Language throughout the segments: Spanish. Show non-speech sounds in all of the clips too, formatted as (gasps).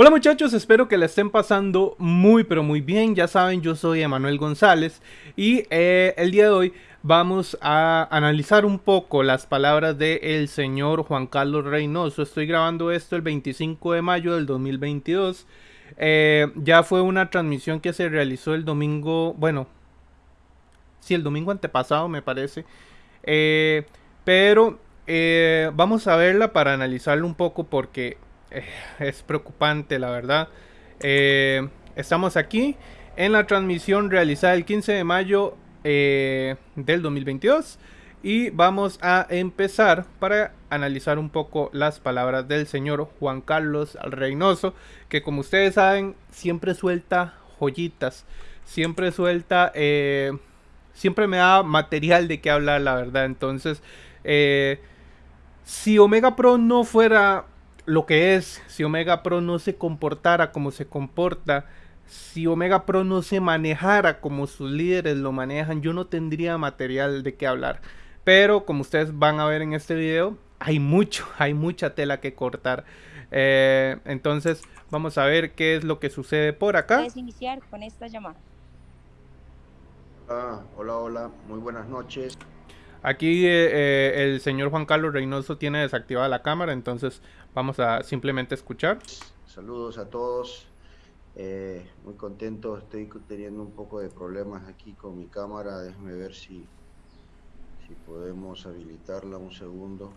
Hola muchachos, espero que la estén pasando muy pero muy bien. Ya saben, yo soy Emanuel González y eh, el día de hoy vamos a analizar un poco las palabras del señor Juan Carlos Reynoso. Estoy grabando esto el 25 de mayo del 2022. Eh, ya fue una transmisión que se realizó el domingo, bueno, sí, el domingo antepasado me parece. Eh, pero vamos a verla para analizarlo un poco porque eh, (laughs) es preocupante, la verdad. Eh, estamos aquí en la transmisión realizada el 15 de mayo eh, del 2022 y vamos a empezar para analizar un poco las palabras del señor Juan Carlos Reynoso, que como ustedes saben siempre suelta joyitas, siempre suelta, siempre me da material de qué hablar, la verdad. Entonces, si Omega Pro no fuera lo que es, si Omega Pro no se comportara como se comporta, si Omega Pro no se manejara como sus líderes lo manejan, yo no tendría material de qué hablar. Pero como ustedes van a ver en este video, hay mucho, (laughs) hay mucha tela que cortar. Eh, entonces vamos a ver qué es lo que sucede por acá. Puedes iniciar con esta llamada. Ah, hola, hola, muy buenas noches. Aquí eh, eh, el señor Juan Carlos Reynoso tiene desactivada la cámara, entonces vamos a simplemente escuchar. Saludos a todos. Eh, muy contento, estoy teniendo un poco de problemas aquí con mi cámara. Déjame ver si, si podemos habilitarla un segundo.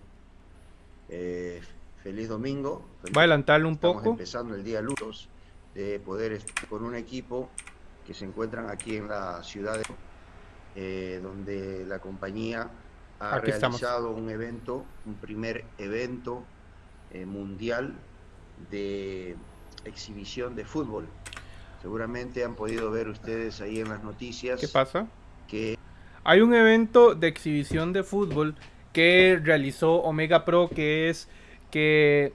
feliz domingo. Voy a adelantarlo un Estamos poco. empezando el día lunes de poder estar con un equipo que se encuentran aquí en la ciudad de eh, donde la compañía ha realizado un evento, un primer evento eh, mundial de exhibición de fútbol. Seguramente han podido ver ustedes ahí en las noticias. ¿Qué pasa? Que hay un evento de exhibición de fútbol que realizó Omega Pro, que es que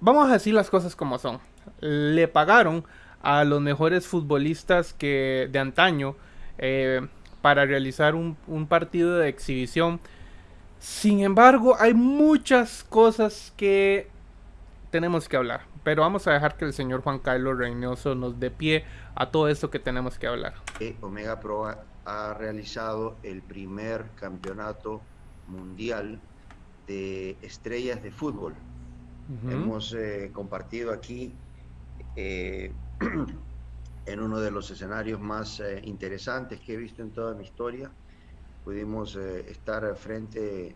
vamos a decir las cosas como son. Le pagaron a los mejores futbolistas que de antaño. Eh, para realizar un, partido de exhibición. Sin embargo, hay muchas cosas que tenemos que hablar. Pero vamos a dejar que el señor Juan Carlos Reynoso nos dé pie a todo esto que tenemos que hablar. Omega Pro ha realizado el primer campeonato mundial de estrellas de fútbol. Hemos eh, compartido aquí eh, (clears throat) en uno de los escenarios más eh, interesantes que he visto en toda mi historia. Pudimos eh, estar frente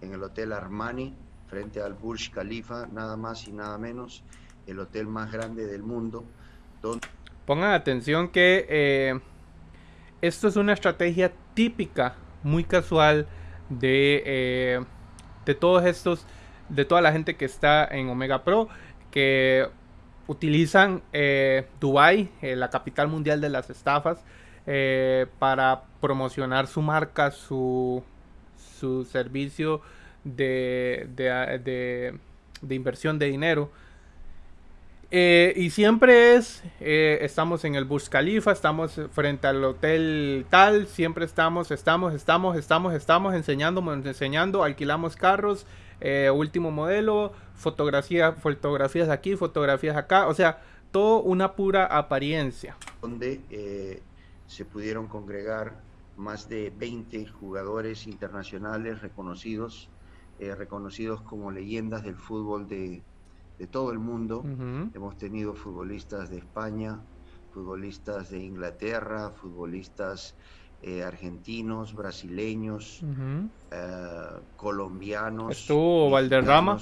en el Hotel Armani, frente al Burj Khalifa, nada más y nada menos, el hotel más grande del mundo. Donde... Pongan atención que eh, esto es una estrategia típica, muy casual de, de todos estos, de toda la gente que está en Omega Pro, que utilizan eh, Dubai, eh, la capital mundial de las estafas, eh, para promocionar su marca, su, su servicio de, de, de, inversión de dinero. y siempre es, estamos en el Burj Khalifa, estamos frente al hotel tal, siempre estamos, estamos, estamos, estamos, estamos enseñando, enseñando, alquilamos carros, eh, último modelo, fotografía, fotografías aquí, fotografías acá, o sea, todo una pura apariencia. Donde eh, se pudieron congregar más de 20 jugadores internacionales reconocidos, eh, reconocidos como leyendas del fútbol de, de todo el mundo. Hemos tenido futbolistas de España, futbolistas de Inglaterra, futbolistas eh, argentinos, brasileños, eh, colombianos. Estuvo Valderrama,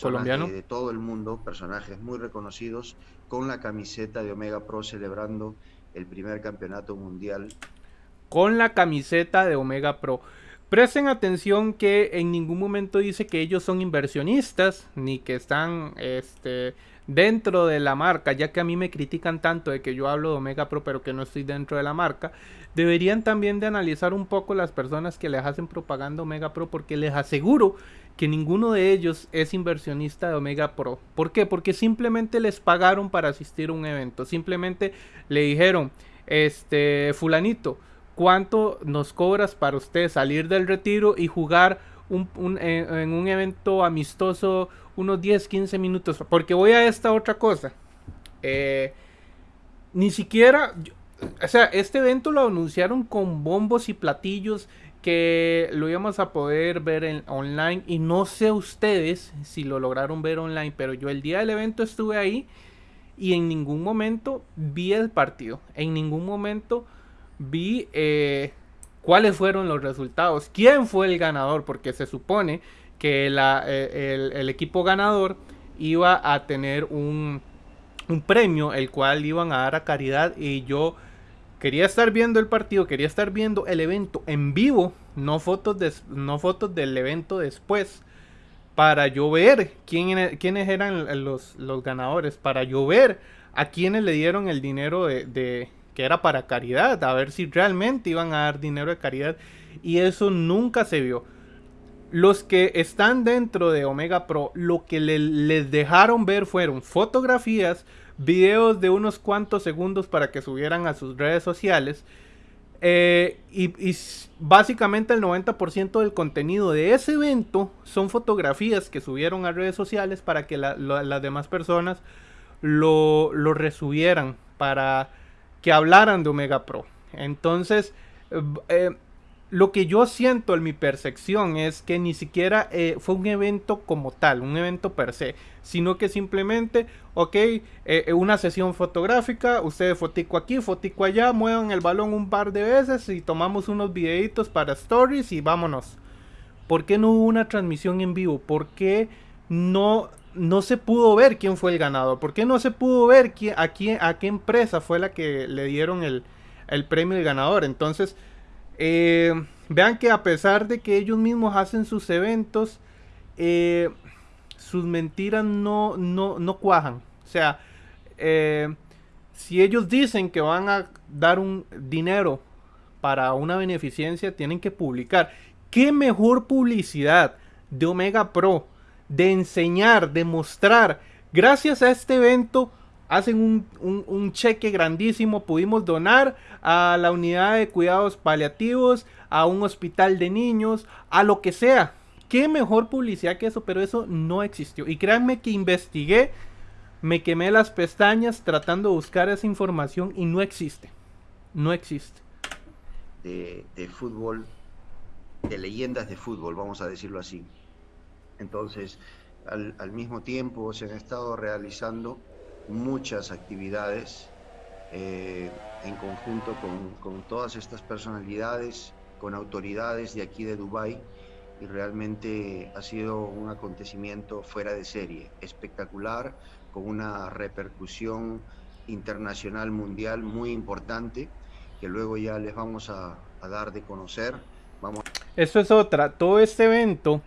colombiano. De, todo el mundo, personajes muy reconocidos, con la camiseta de Omega Pro celebrando el primer campeonato mundial. Con la camiseta de Omega Pro. Presten atención que en ningún momento dice que ellos son inversionistas, ni que están este, dentro de la marca, ya que a mí me critican tanto de que yo hablo de Omega Pro pero que no estoy dentro de la marca, deberían también de analizar un poco las personas que les hacen propaganda Omega Pro porque les aseguro que ninguno de ellos es inversionista de Omega Pro. ¿Por qué? Porque simplemente les pagaron para asistir a un evento, simplemente le dijeron, este fulanito, ¿cuánto nos cobras para usted salir del retiro y jugar un, en, un evento amistoso unos 10, 15 minutos. Porque voy a esta otra cosa. Eh, ni siquiera, o sea, este evento lo anunciaron con bombos y platillos que lo íbamos a poder ver en online y no sé ustedes si lo lograron ver online, pero yo el día del evento estuve ahí y en ningún momento vi el partido, en ningún momento vi eh, cuáles fueron los resultados, quién fue el ganador, porque se supone que eh, el, equipo ganador iba a tener un, un premio, el cual iban a dar a caridad y yo quería estar viendo el partido, quería estar viendo el evento en vivo, no fotos, de, no fotos del evento después, para yo ver quién, quiénes eran los, ganadores, para yo ver a quiénes le dieron el dinero de, que era para caridad, a ver si realmente iban a dar dinero de caridad. Y eso nunca se vio. Los que están dentro de Omega Pro, lo que les dejaron ver fueron fotografías, videos de unos cuantos segundos para que subieran a sus redes sociales. Eh, y, básicamente el 90% del contenido de ese evento son fotografías que subieron a redes sociales para que las demás personas lo, lo resubieran, para que hablaran de Omega Pro. Entonces, eh, lo que yo siento en mi percepción es que ni siquiera eh, fue un evento como tal, un evento per se, sino que simplemente, ok, eh, una sesión fotográfica, ustedes fotico aquí, fotico allá, muevan el balón un par de veces y tomamos unos videitos para stories y vámonos. ¿Por qué no hubo una transmisión en vivo? ¿Por qué no, no se pudo ver quién fue el ganador? ¿Por qué no se pudo ver quién, a, qué empresa fue la que le dieron el, el premio del ganador? Entonces, eh, vean que a pesar de que ellos mismos hacen sus eventos, eh, sus mentiras no, no, no cuajan. O sea, eh, si ellos dicen que van a dar un dinero para una beneficencia, tienen que publicar. ¿Qué mejor publicidad de Omega Pro? De enseñar, de mostrar. Gracias a este evento hacen un, cheque grandísimo, pudimos donar a la unidad de cuidados paliativos, a un hospital de niños, a lo que sea. Qué mejor publicidad que eso, pero eso no existió. Y créanme que investigué, me quemé las pestañas tratando de buscar esa información y no existe. No existe. De, fútbol, de leyendas de fútbol, vamos a decirlo así. Entonces, al, al mismo tiempo se han estado realizando muchas actividades eh, en conjunto con, todas estas personalidades, con autoridades de aquí de Dubái y realmente ha sido un acontecimiento fuera de serie, espectacular, con una repercusión internacional mundial muy importante que luego ya les vamos a, dar de conocer. Vamos. Esto es otra, todo este evento,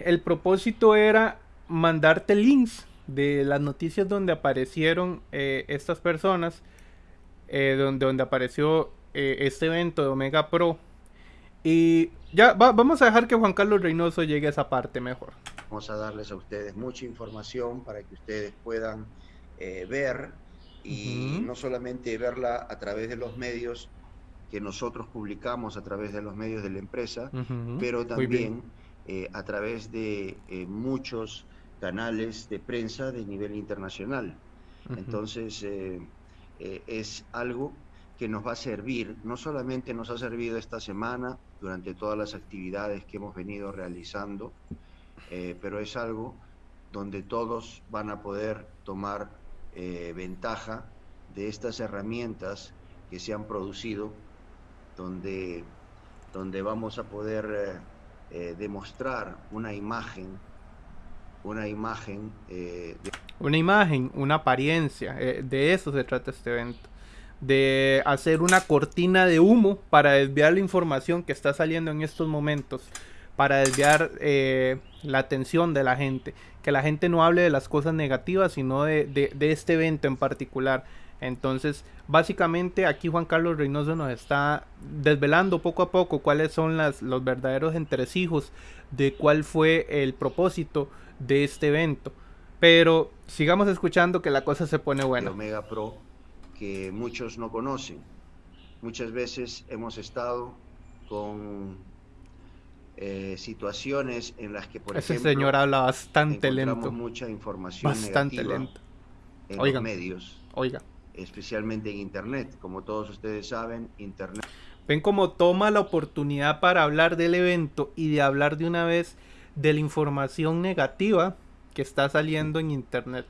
el propósito era mandarte links de las noticias donde aparecieron eh, estas personas, eh, donde, donde apareció eh, este evento de Omega Pro. Y ya vamos a dejar que Juan Carlos Reynoso llegue a esa parte mejor. Vamos a darles a ustedes mucha información para que ustedes puedan ver y no solamente verla a través de los medios que nosotros publicamos a través de los medios de la empresa, pero también a través de muchos canales de prensa de nivel internacional. Entonces, eh, eh, es algo que nos va a servir, no solamente nos ha servido esta semana durante todas las actividades que hemos venido realizando, eh, pero es algo donde todos van a poder tomar ventaja de estas herramientas que se han producido, donde, donde vamos a poder demostrar una imagen una imagen. Eh, una imagen, una apariencia. Eh, de eso se trata este evento. De hacer una cortina de humo para desviar la información que está saliendo en estos momentos. Para desviar eh, la atención de la gente. Que la gente no hable de las cosas negativas, sino de, de este evento en particular. Entonces, básicamente aquí Juan Carlos Reynoso nos está desvelando poco a poco cuáles son las, los verdaderos entresijos de cuál fue el propósito de este evento. Pero sigamos escuchando que la cosa se pone buena. Omega Pro que muchos no conocen. Muchas veces hemos estado con eh, situaciones en las que, por Ese señor habla bastante lento. mucha información bastante lento. en los medios. Oiga. Especialmente en Internet. Como todos ustedes saben, Internet... Ven cómo toma la oportunidad para hablar del evento y de hablar de una vez de la información negativa que está saliendo en Internet.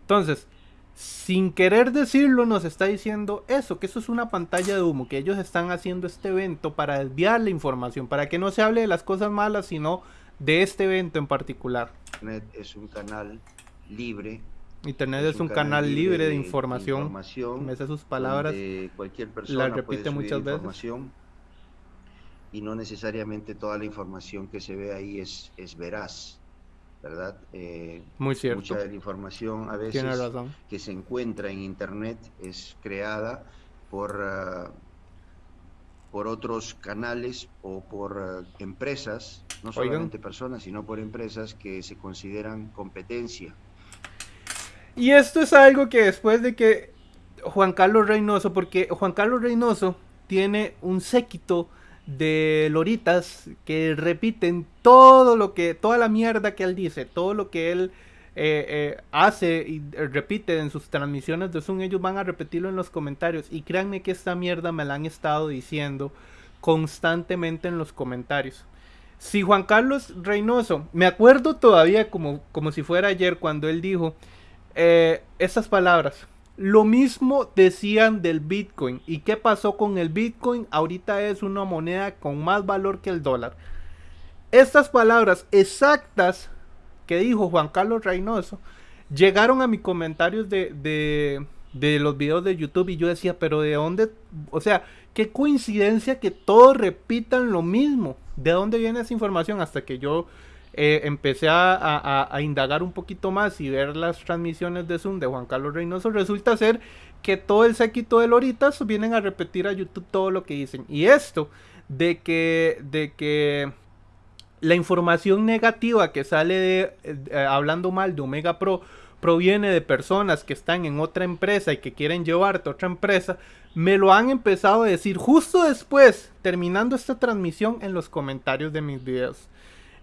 Entonces, sin querer decirlo, nos está diciendo eso, que eso es una pantalla de humo, que ellos están haciendo este evento para desviar la información, para que no se hable de las cosas malas, sino de este evento en particular. Internet es un canal libre. Internet es, un, canal, libre de, información. información me sus palabras. Cualquier persona la repite muchas veces. Y no necesariamente toda la información que se ve ahí es, es veraz. ¿verdad? Eh, Muy cierto. Mucha de la información a veces que se encuentra en Internet es creada por, ah, por otros canales o por ah, empresas, no solamente personas, sino por empresas que se consideran competencia. Y esto es algo que después de que Juan Carlos Reynoso, porque Juan Carlos Reynoso tiene un séquito de loritas que repiten todo lo que, toda la mierda que él dice, todo lo que él eh, eh, hace y repite en sus transmisiones de Zoom, ellos van a repetirlo en los comentarios. Y créanme que esta mierda me la han estado diciendo constantemente en los comentarios. Si Juan Carlos Reynoso, me acuerdo todavía como, como si fuera ayer cuando él dijo eh, estas palabras, lo mismo decían del Bitcoin. ¿Y qué pasó con el Bitcoin? Ahorita es una moneda con más valor que el dólar. Estas palabras exactas que dijo Juan Carlos Reynoso llegaron a mis comentarios de, de, los videos de YouTube y yo decía, pero ¿de dónde? O sea, qué coincidencia que todos repitan lo mismo. ¿De dónde viene esa información? Hasta que yo eh, empecé a, indagar un poquito más y ver las transmisiones de Zoom de Juan Carlos Reynoso, resulta ser que todo el séquito de Loritas vienen a repetir a YouTube todo lo que dicen. Y esto de que, de que la información negativa que sale de, eh, hablando mal de Omega Pro proviene de personas que están en otra empresa y que quieren llevarte a otra empresa, me lo han empezado a decir justo después, terminando esta transmisión en los comentarios de mis videos.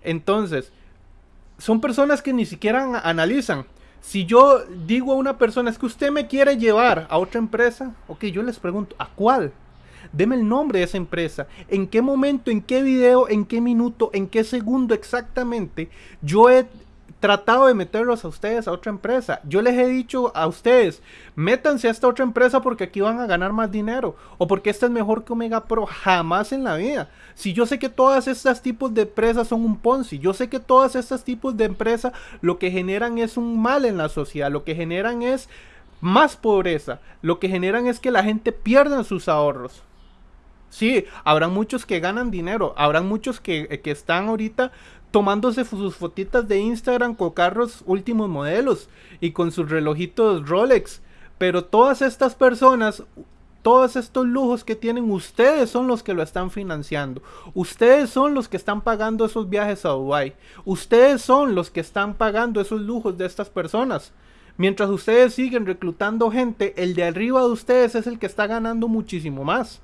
Entonces, son personas que ni siquiera analizan. Si yo digo a una persona, es que usted me quiere llevar a otra empresa, ok, yo les pregunto, ¿a cuál? Deme el nombre de esa empresa. ¿En qué momento, en qué video, en qué minuto, en qué segundo exactamente yo he tratado de meterlos a ustedes a otra empresa. Yo les he dicho a ustedes, métanse a esta otra empresa porque aquí van a ganar más dinero o porque esta es mejor que Omega Pro. Jamás en la vida. Si yo sé que todas estas tipos de empresas son un Ponzi, yo sé que todas estas tipos de empresas lo que generan es un mal en la sociedad, lo que generan es más pobreza, lo que generan es que la gente pierda sus ahorros. Sí, habrán muchos que ganan dinero, habrán muchos que, que están ahorita tomándose sus fotitas de Instagram con carros últimos modelos y con sus relojitos Rolex. Pero todas estas personas, todos estos lujos que tienen, ustedes son los que lo están financiando. Ustedes son los que están pagando esos viajes a Dubai. Ustedes son los que están pagando esos lujos de estas personas. Mientras ustedes siguen reclutando gente, el de arriba de ustedes es el que está ganando muchísimo más.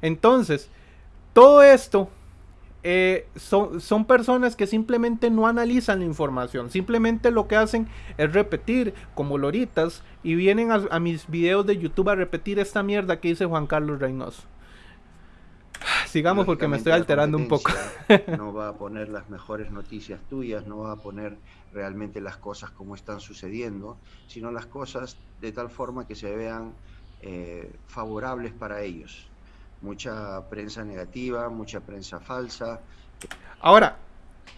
Entonces, todo esto eh, son, son, personas que simplemente no analizan la información, simplemente lo que hacen es repetir como loritas y vienen a, mis videos de YouTube a repetir esta mierda que dice Juan Carlos Reynoso. (sighs) Sigamos porque me estoy alterando un poco. no va a (laughs) poner las mejores noticias tuyas, no va a poner realmente las cosas como están sucediendo, sino las cosas de tal forma que se vean eh, favorables para ellos mucha prensa negativa, mucha prensa falsa. Ahora,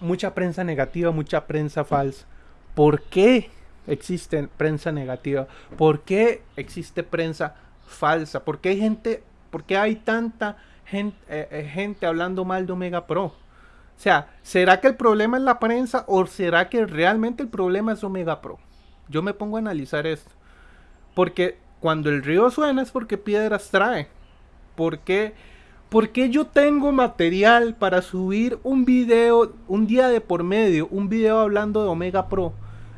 mucha prensa negativa, mucha prensa falsa. ¿Por qué existe prensa negativa? ¿Por qué existe prensa falsa? ¿Por qué hay gente, por qué hay tanta gente, eh, eh, gente hablando mal de Omega Pro? O sea, ¿será que el problema es la prensa o será que realmente el problema es Omega Pro? Yo me pongo a analizar esto. Porque cuando el río suena es porque piedras trae. ¿Por qué? Porque yo tengo material para subir un video, un día de por medio, un video hablando de Omega Pro.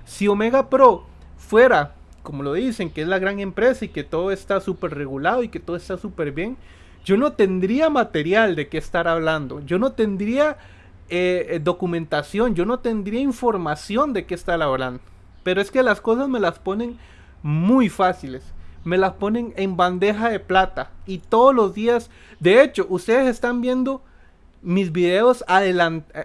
Si Omega Pro fuera, como lo dicen, que es la gran empresa y que todo está súper regulado y que todo está súper bien, yo no tendría material de qué estar hablando. Yo no tendría eh, eh, documentación, yo no tendría información de qué estar hablando. Pero es que las cosas me las ponen muy fáciles. Me las ponen en bandeja de plata y todos los días, de hecho, ustedes están viendo mis videos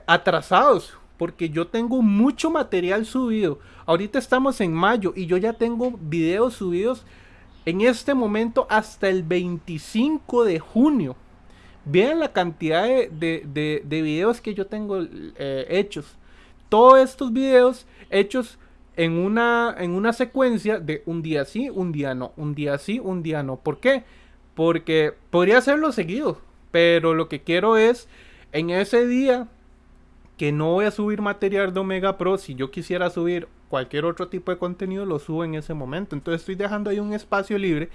atrasados porque yo tengo mucho material subido. Ahorita estamos en mayo y yo ya tengo videos subidos en este momento hasta el 25 de junio. Vean la cantidad de, videos que yo tengo eh, hechos. Todos estos videos hechos en una, en una secuencia de un día sí, un día no, un día sí, un día no. ¿Por qué? Porque podría hacerlo seguido, pero lo que quiero es en ese día que no voy a subir material de Omega Pro, si yo quisiera subir cualquier otro tipo de contenido, lo subo en ese momento. Entonces estoy dejando ahí un espacio libre,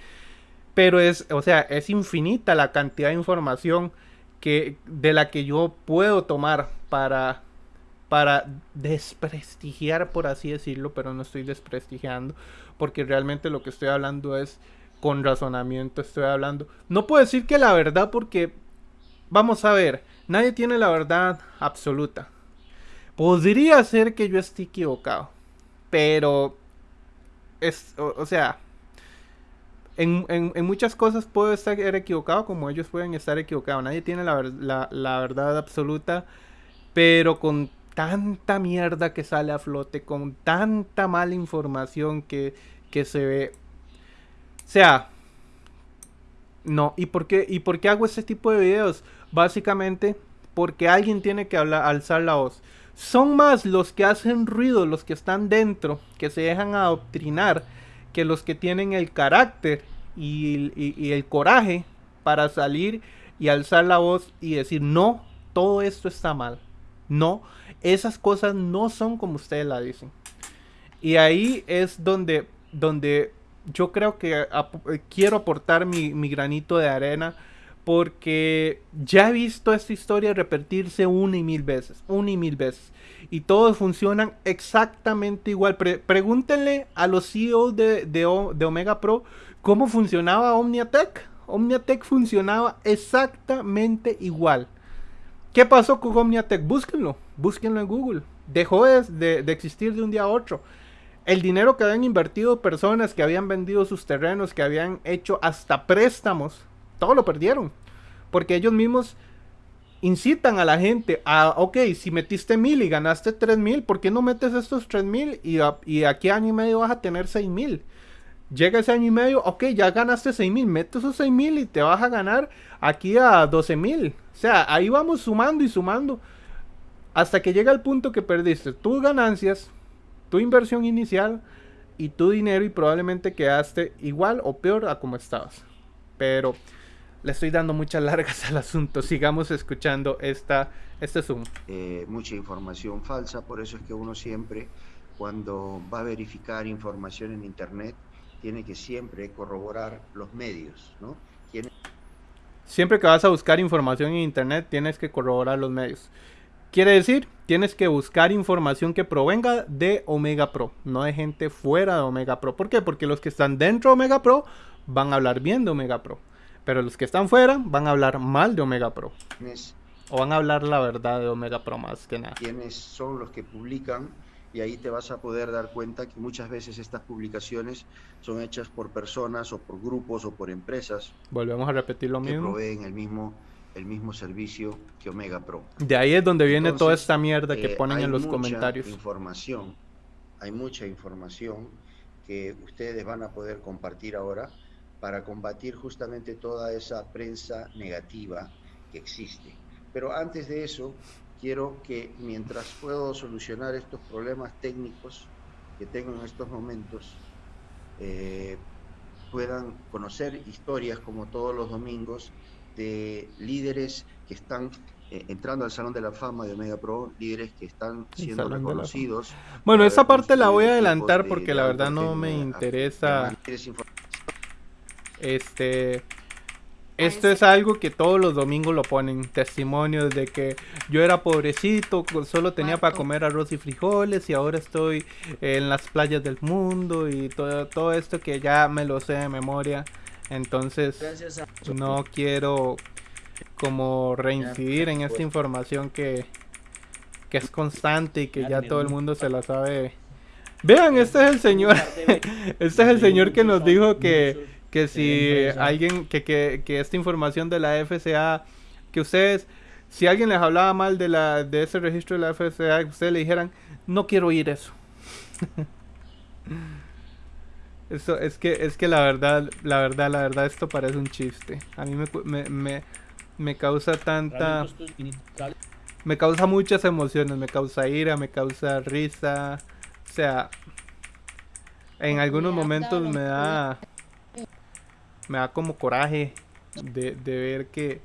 pero es, o sea, es infinita la cantidad de información que, de la que yo puedo tomar para, para desprestigiar, por así decirlo, pero no estoy desprestigiando, porque realmente lo que estoy hablando es con razonamiento, estoy hablando. No puedo decir que la verdad porque, vamos a ver, Nadie tiene la verdad absoluta. Podría ser que yo esté equivocado. Pero... Es, o, sea... En, muchas cosas puedo estar equivocado como ellos pueden estar equivocados. Nadie tiene la, la verdad absoluta. Pero con tanta mierda que sale a flote, con tanta mala información que, que se ve. O sea, no, ¿y por qué, y por qué hago este tipo de videos? Básicamente porque alguien tiene que hablar, alzar la voz. Son más los que hacen ruido, los que están dentro, que se dejan adoctrinar, que los que tienen el carácter y, el coraje para salir y alzar la voz y decir, no, todo esto está mal. No, esas cosas no son como ustedes la dicen. Y ahí es donde, donde yo creo que quiero aportar mi, mi, granito de arena porque ya he visto esta historia repetirse una y mil veces, una y mil veces. Y todos funcionan exactamente igual. pregúntenle a los CEOs de, de, Omega Pro cómo funcionaba OmniaTech. OmniaTech funcionaba exactamente igual. ¿Qué pasó con OmniaTech? Búsquenlo, búsquenlo en Google. Dejó de, de existir de un día a otro. El dinero que habían invertido personas que habían vendido sus terrenos, que habían hecho hasta préstamos todo lo perdieron. Porque ellos mismos incitan a la gente a, ok, si metiste mil y ganaste tres mil, ¿por qué no metes estos tres mil y, y aquí año y medio vas a tener seis mil? Llega ese año y medio, ok, ya ganaste seis mil, mete esos seis mil y te vas a ganar aquí a 12 mil. O sea, ahí vamos sumando y sumando hasta que llega el punto que perdiste tus ganancias, tu inversión inicial y tu dinero y probablemente quedaste igual o peor a como estabas. Pero le estoy dando muchas largas (laughs) al asunto. Sigamos escuchando esta, este Zoom. Eh, mucha información falsa, por eso es que uno siempre, cuando va a verificar información en Internet, tiene que siempre corroborar los medios, ¿no? Siempre que vas a buscar información en Internet, tienes que corroborar los medios. Quiere decir, tienes que buscar información que provenga de Omega Pro, no de gente fuera de Omega Pro. ¿Por qué? Porque los que están dentro de Omega Pro van a hablar bien de Omega Pro. Pero los que están fuera van a hablar mal de Omega Pro. O van a hablar la verdad de Omega Pro más que nada. ¿Quiénes son los que publican? Y ahí te vas a poder dar cuenta que muchas veces estas publicaciones son hechas por personas o por grupos o por empresas. Volvemos a repetir lo mismo. Que proveen el mismo el mismo servicio que Omega Pro. De ahí es donde viene toda esta mierda que eh, ponen en los comentarios. Información, hay mucha información que ustedes van a poder compartir ahora para combatir justamente toda esa prensa negativa que existe. Pero antes de eso, quiero que mientras puedo solucionar estos problemas técnicos que tengo en estos momentos, eh, puedan conocer historias como todos los domingos de líderes que están eh, entrando al Salón de la Fama de Omega Pro, líderes que están siendo reconocidos. Bueno, esa parte la voy a adelantar porque la verdad no me interesa este. Esto es algo que todos los domingos lo ponen, testimonios de que yo era pobrecito, solo tenía para comer arroz y frijoles y ahora estoy en las playas del mundo y todo, todo esto que ya me lo sé de memoria. Entonces no quiero como reincidir en esta información que, que es constante y que ya todo el mundo se la sabe. Vean, este es el señor. (laughs) este es el señor que nos dijo que, que si alguien, que, que, que esta información de la FCA, que ustedes, si alguien les hablaba mal de la de ese registro de la FCA, que ustedes le dijeran, no quiero oír eso. (laughs) Eso es que es que la verdad, la verdad, la verdad esto parece un chiste. A mí me, me, me causa tanta me causa muchas emociones, me causa ira, me causa risa. O sea, en algunos momentos me da me da como coraje de, ver que,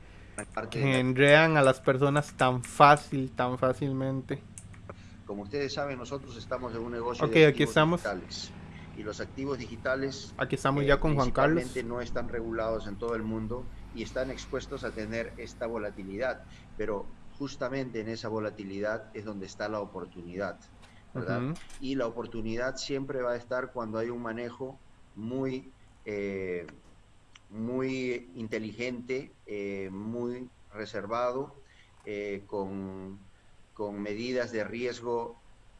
que enredan a las personas tan fácil, tan fácilmente. Como ustedes saben, nosotros estamos en un negocio de aquí estamos. digitales. Y los activos digitales aquí estamos ya con Juan Carlos. no están regulados en todo el mundo y están expuestos a tener esta volatilidad. Pero justamente en esa volatilidad es donde está la oportunidad. ¿verdad? Y la oportunidad siempre va a estar cuando hay un manejo muy eh, muy inteligente, eh, muy reservado, eh, con, con, medidas de riesgo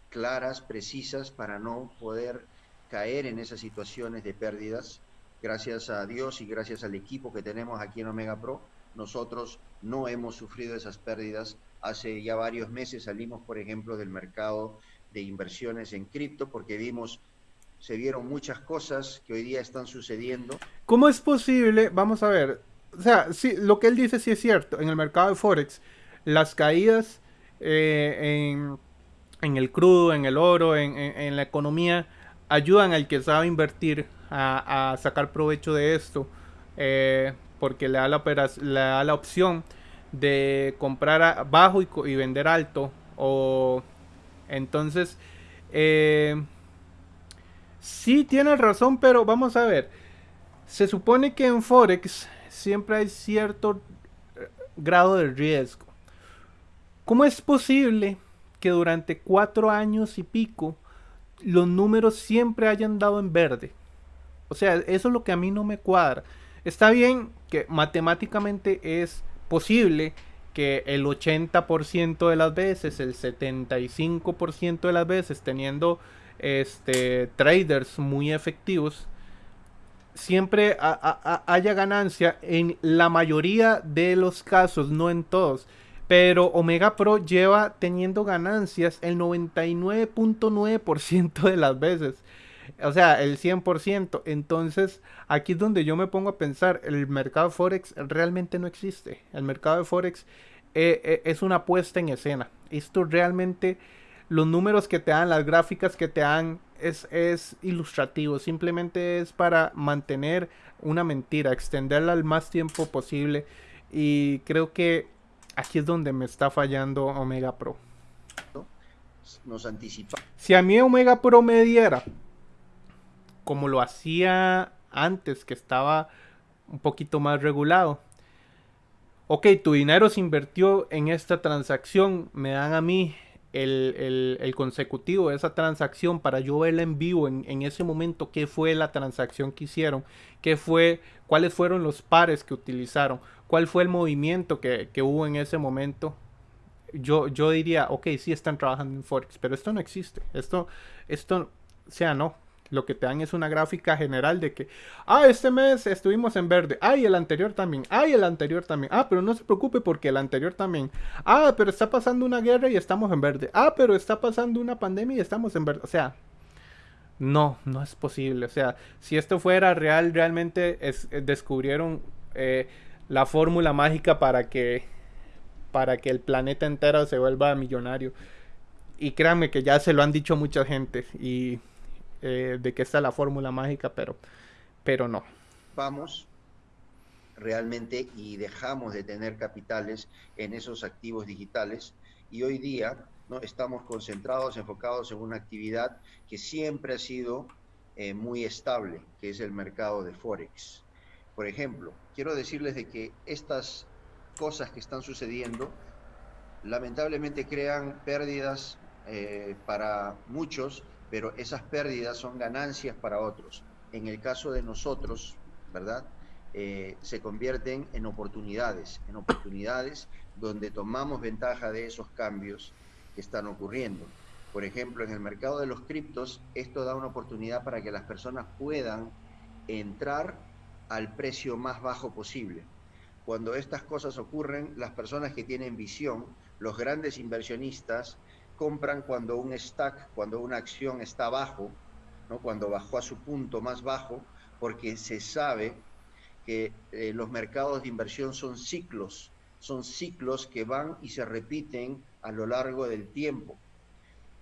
claras, precisas, para no poder caer en esas situaciones de pérdidas. Gracias a Dios y gracias al equipo que tenemos aquí en Omega Pro, nosotros no hemos sufrido esas pérdidas. Hace ya varios meses salimos, por ejemplo, del mercado de inversiones en cripto porque vimos se vieron muchas cosas que hoy día están sucediendo. ¿Cómo es posible? Vamos a ver. O sea, sí, lo que él dice sí es cierto. En el mercado de Forex, las caídas eh, en, el crudo, en el oro, en, la economía, ayudan al que sabe invertir a, sacar provecho de esto. Eh, porque le da, la opción de comprar bajo y, vender alto. O entonces... Eh, Sí, tienes razón, pero vamos a ver. Se supone que en Forex siempre hay cierto eh, grado de riesgo. ¿Cómo es posible que durante cuatro años y pico los números siempre hayan dado en verde? O sea, eso es lo que a mí no me cuadra. Está bien que matemáticamente es posible que el 80% de las veces, el 75% de las veces, teniendo este, traders muy efectivos, siempre haya ganancia en la mayoría de los casos, no en todos. Pero Omega Pro lleva teniendo ganancias el 99.9% de las veces. O sea, el 100%. Entonces, aquí es donde yo me pongo a pensar, el mercado Forex realmente no existe. El mercado de Forex eh, eh, es una puesta en escena. Esto realmente los números que te dan, las gráficas que te dan, es, es ilustrativo. Simplemente es para mantener una mentira, extenderla al más tiempo posible. Y creo que aquí es donde me está fallando Omega Pro. Nos anticipa. Si a mí Omega Pro me diera, como lo hacía antes, que estaba un poquito más regulado. Ok, tu dinero se invirtió en esta transacción, me dan a mí el, consecutivo de esa transacción para yo verla en vivo en, ese momento, qué fue la transacción que hicieron, qué fue, cuáles fueron los pares que utilizaron, cuál fue el movimiento que, hubo en ese momento. Yo, yo diría, ok, sí están trabajando en Forex, pero esto no existe. Esto, esto, o sea, no lo que te dan es una gráfica general de que, ah, este mes estuvimos en verde, ah, y el anterior también, ah, y el anterior también, ah, pero no se preocupe porque el anterior también, ah, pero está pasando una guerra y estamos en verde, ah, pero está pasando una pandemia y estamos en verde, o sea, no, no es posible, o sea, si esto fuera real, realmente es, eh, descubrieron eh, la fórmula mágica para que, para que el planeta entero se vuelva millonario. Y créanme que ya se lo han dicho mucha gente y eh, de que está la fórmula mágica, pero, pero no. Vamos realmente y dejamos de tener capitales en esos activos digitales y hoy día no estamos concentrados, enfocados en una actividad que siempre ha sido eh, muy estable, que es el mercado de Forex. Por ejemplo, quiero decirles de que estas cosas que están sucediendo lamentablemente crean pérdidas eh, para muchos pero esas pérdidas son ganancias para otros. En el caso de nosotros, ¿verdad? Eh, se convierten en oportunidades, en oportunidades donde tomamos ventaja de esos cambios que están ocurriendo. Por ejemplo, en el mercado de los criptos, esto da una oportunidad para que las personas puedan entrar al precio más bajo posible. Cuando estas cosas ocurren, las personas que tienen visión, los grandes inversionistas, compran cuando un stack, cuando una acción está bajo, ¿no? cuando bajó a su punto más bajo, porque se sabe que eh, los mercados de inversión son ciclos, son ciclos que van y se repiten a lo largo del tiempo.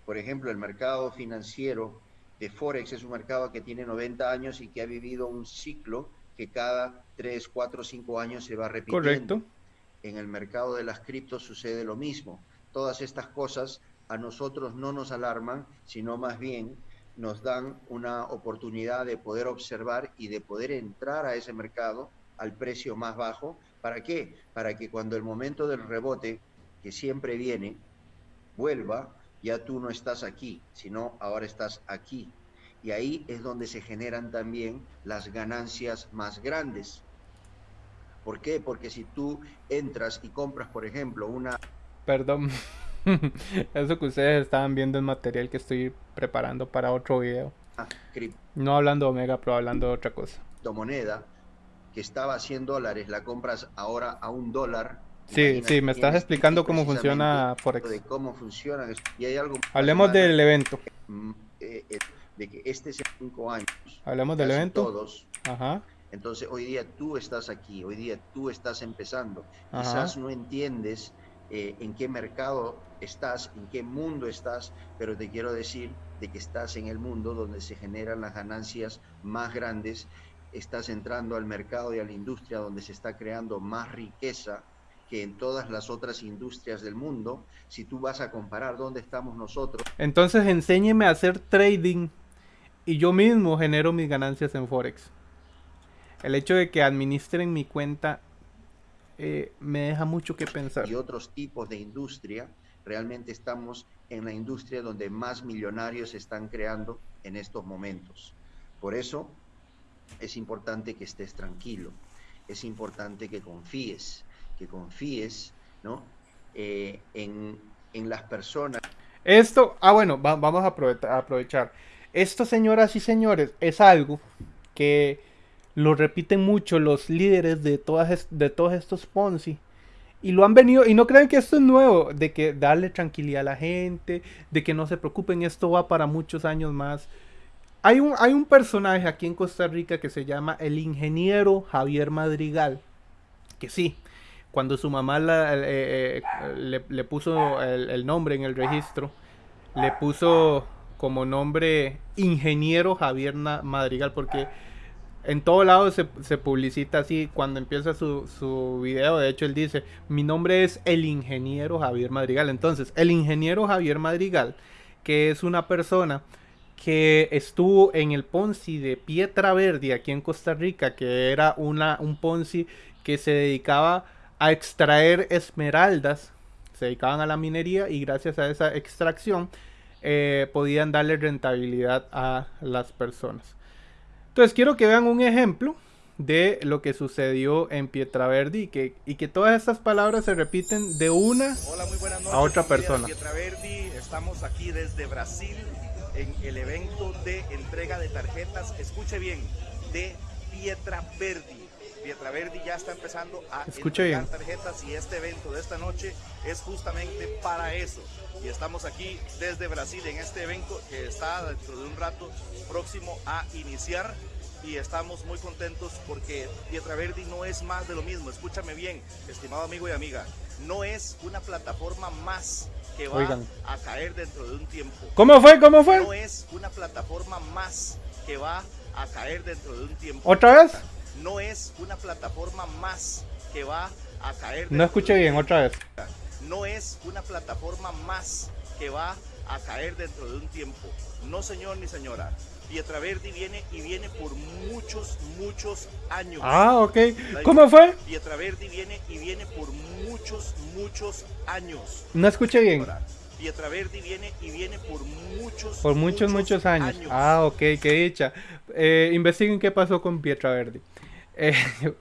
Por ejemplo, el mercado financiero de Forex es un mercado que tiene 90 años y que ha vivido un ciclo que cada 3, 4, 5 años se va repitiendo. Correcto. En el mercado de las criptos sucede lo mismo. Todas estas cosas a nosotros no nos alarman, sino más bien nos dan una oportunidad de poder observar y de poder entrar a ese mercado al precio más bajo. ¿Para qué? Para que cuando el momento del rebote, que siempre viene, vuelva, ya tú no estás aquí, sino ahora estás aquí. Y ahí es donde se generan también las ganancias más grandes. ¿Por qué? Porque si tú entras y compras, por ejemplo, una... Perdón. (laughs) Eso que ustedes estaban viendo es material que estoy preparando para otro video. Ah, no hablando de Omega, pero hablando de otra cosa. moneda que estaba a 100 dólares, la compras ahora a un dólar. Sí, sí, me estás explicando cómo funciona Forex. De cómo funciona. Y hay algo Hablemos del evento. Mm, eh, eh, de que este es 5 años. Hablemos del evento. Todos. Ajá. Entonces, hoy día tú estás aquí, hoy día tú estás empezando. Quizás no entiendes eh, en qué mercado estás, en qué mundo estás, pero te quiero decir de que estás en el mundo donde se generan las ganancias más grandes, estás entrando al mercado y a la industria donde se está creando más riqueza que en todas las otras industrias del mundo, si tú vas a comparar dónde estamos nosotros. Entonces enséñeme a hacer trading y yo mismo genero mis ganancias en Forex. El hecho de que administren mi cuenta eh, me deja mucho que pensar. Y otros tipos de industria, realmente estamos en la industria donde más millonarios se están creando en estos momentos. Por eso es importante que estés tranquilo, es importante que confíes, que confíes ¿no? Eh, en, en, las personas. Esto, ah bueno, vamos a aprovechar. Esto, señoras y señores, es algo que lo repiten mucho los líderes de, todas de todos estos Ponzi. Y lo han venido, y no creen que esto es nuevo, de que darle tranquilidad a la gente, de que no se preocupen, esto va para muchos años más. Hay un, hay un personaje aquí en Costa Rica que se llama el ingeniero Javier Madrigal, que sí, cuando su mamá eh, eh, le, puso el, el nombre en el registro, le puso como nombre ingeniero Javier Madrigal, porque en todo lado se, publicita así cuando empieza su, su, video. De hecho, él dice: Mi nombre es el ingeniero Javier Madrigal. Entonces, el ingeniero Javier Madrigal, que es una persona que estuvo en el Ponzi de Pietra Verde aquí en Costa Rica, que era una, un Ponzi que se dedicaba a extraer esmeraldas, se dedicaban a la minería y gracias a esa extracción eh, podían darle rentabilidad a las personas. Entonces quiero que vean un ejemplo de lo que sucedió en Pietraverdi y que, y que todas estas palabras se repiten de una a otra persona. Pietraverdi, estamos aquí desde Brasil en el evento de entrega de tarjetas, escuche bien, de Pietraverdi. Pietraverdi ya está empezando a entregar tarjetas y este evento de esta noche es justamente para eso. Y estamos aquí desde Brasil en este evento que está dentro de un rato próximo a iniciar y estamos muy contentos porque Pietraverdi no es más de lo mismo. Escúchame bien, estimado amigo y amiga, no es una plataforma más que va a caer dentro de un tiempo. ¿Cómo fue? ¿Cómo fue? No es una plataforma más que va a caer dentro de un tiempo. ¿Otra vez? No es una plataforma más que va a caer. No escuché bien, otra vez. No es una plataforma más que va a caer dentro de un tiempo. No, señor ni señora. Pietraverdi viene y viene por muchos, muchos años. Ah, ok. ¿Cómo fue? Pietraverdi viene y viene por muchos, muchos años. No escuché bien. Pietraverdi viene y viene por muchos, por muchos, muchos, años. Ah, ok, qué dicha. Eh, investiguen qué pasó con Pietraverdi. (laughs)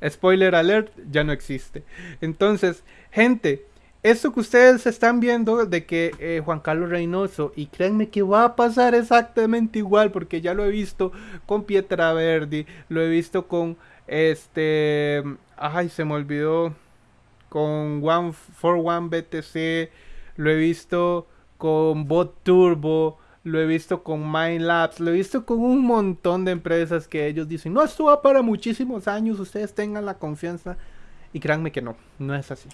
Eh, spoiler alert, ya no existe. Entonces, gente, esto que ustedes están viendo de que eh, Juan Carlos Reynoso, y créanme que va a pasar exactamente igual, porque ya lo he visto con Pietra Verdi, lo he visto con este, ay, se me olvidó, con One for One BTC, lo he visto con Bot Turbo, lo he visto con Mind Labs, lo he visto con un montón de empresas que ellos dicen, no, esto va para muchísimos años, ustedes tengan la confianza. Y créanme que no, no es así.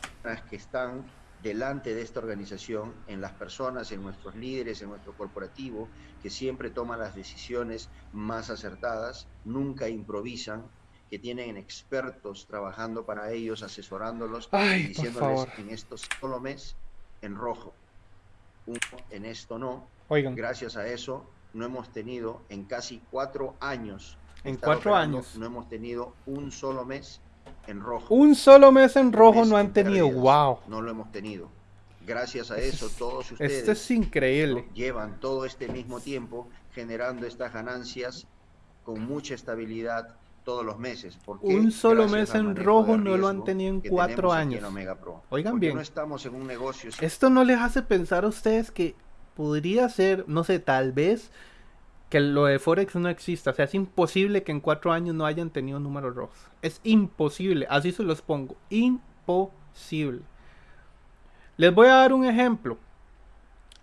Que están delante de esta organización, en las personas, en nuestros líderes, en nuestro corporativo, que siempre toman las decisiones más acertadas, nunca improvisan, que tienen expertos trabajando para ellos, asesorándolos y diciéndoles en esto solo mes en rojo, en esto no. Oigan. Gracias a eso no hemos tenido en casi cuatro años. En cuatro años. No hemos tenido un solo mes en rojo. Un solo mes en rojo no han tenido. Wow. No lo hemos tenido. Gracias a eso, todos ustedes. Esto es increíble. Llevan todo este mismo tiempo generando estas ganancias con mucha estabilidad todos los meses. un solo mes en rojo no lo han tenido en cuatro años. Oigan bien. No estamos en un negocio. Esto no les hace pensar a ustedes que podría ser, no sé, tal vez que lo de Forex no exista. O sea, es imposible que en cuatro años no hayan tenido números rojos. Es imposible. Así se los pongo. Imposible. Les voy a dar un ejemplo.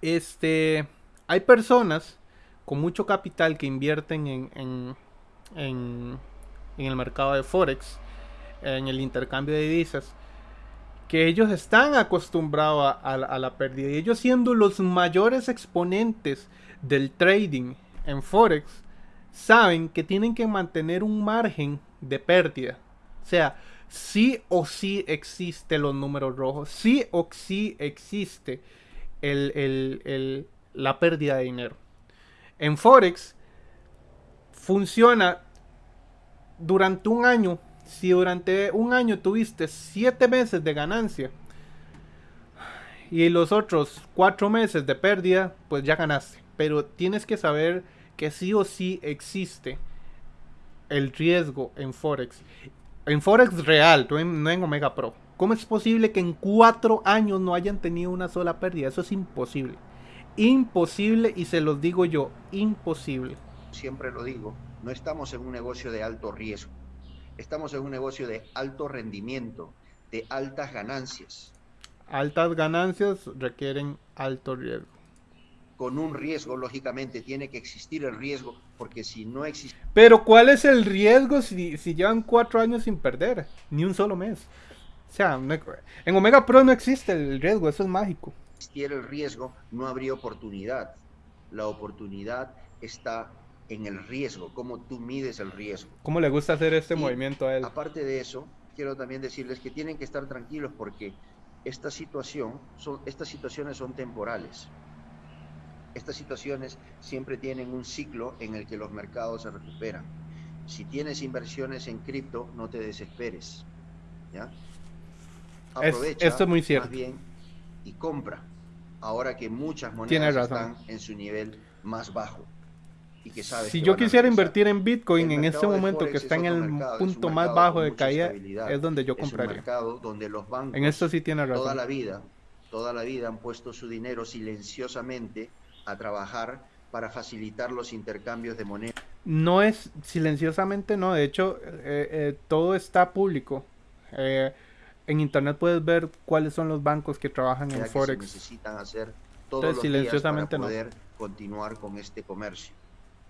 Este, hay personas con mucho capital que invierten en, en, en, el mercado de Forex, en el intercambio de divisas, que ellos están acostumbrados a, la pérdida. Y ellos siendo los mayores exponentes del trading en Forex saben que tienen que mantener un margen de pérdida. O sea, sí o sí existe los números rojos, sí o sí existe la pérdida de dinero. En Forex funciona durante un año. Si durante un año tuviste 7 meses de ganancia y los otros 4 meses de pérdida, pues ya ganaste pero tienes que saber que sí o sí existe el riesgo en Forex. En Forex real, no en, Omega Pro. ¿Cómo es posible que en cuatro años no hayan tenido una sola pérdida? Eso es imposible. Imposible y se los digo yo, imposible. Siempre lo digo, no estamos en un negocio de alto riesgo. Estamos en un negocio de alto rendimiento, de altas ganancias. Altas ganancias requieren alto riesgo con un riesgo, lógicamente tiene que existir el riesgo, porque si no existe... Pero ¿cuál es el riesgo si, si llevan cuatro años sin perder? Ni un solo mes. O sea, en Omega Pro no existe el riesgo, eso es mágico. Si existiera el riesgo, no habría oportunidad. La oportunidad está en el riesgo, cómo tú mides el riesgo. ¿Cómo le gusta hacer este movimiento a él? Aparte de eso, quiero también decirles que tienen que estar tranquilos porque esta situación, son, estas situaciones son temporales. Estas situaciones siempre tienen un ciclo en el que los mercados se recuperan. Si tienes inversiones en cripto, no te desesperes. ¿ya? Aprovecha esto es muy cierto. más bien y compra. Ahora que muchas monedas están en su nivel más bajo. Y que sabes si yo quisiera invertir en Bitcoin en este momento que está en el punto más bajo de caída, es donde yo compraría. Es mercado donde los bancos en esto sí tiene razón. Toda la vida, toda la vida han puesto su dinero silenciosamente a trabajar para facilitar los intercambios de moneda. No es silenciosamente, no. De hecho, eh, eh, todo está público. Eh, en internet puedes ver cuáles son los bancos que trabajan en Forex. necesitan hacer todo silenciosamente para poder continuar con este comercio.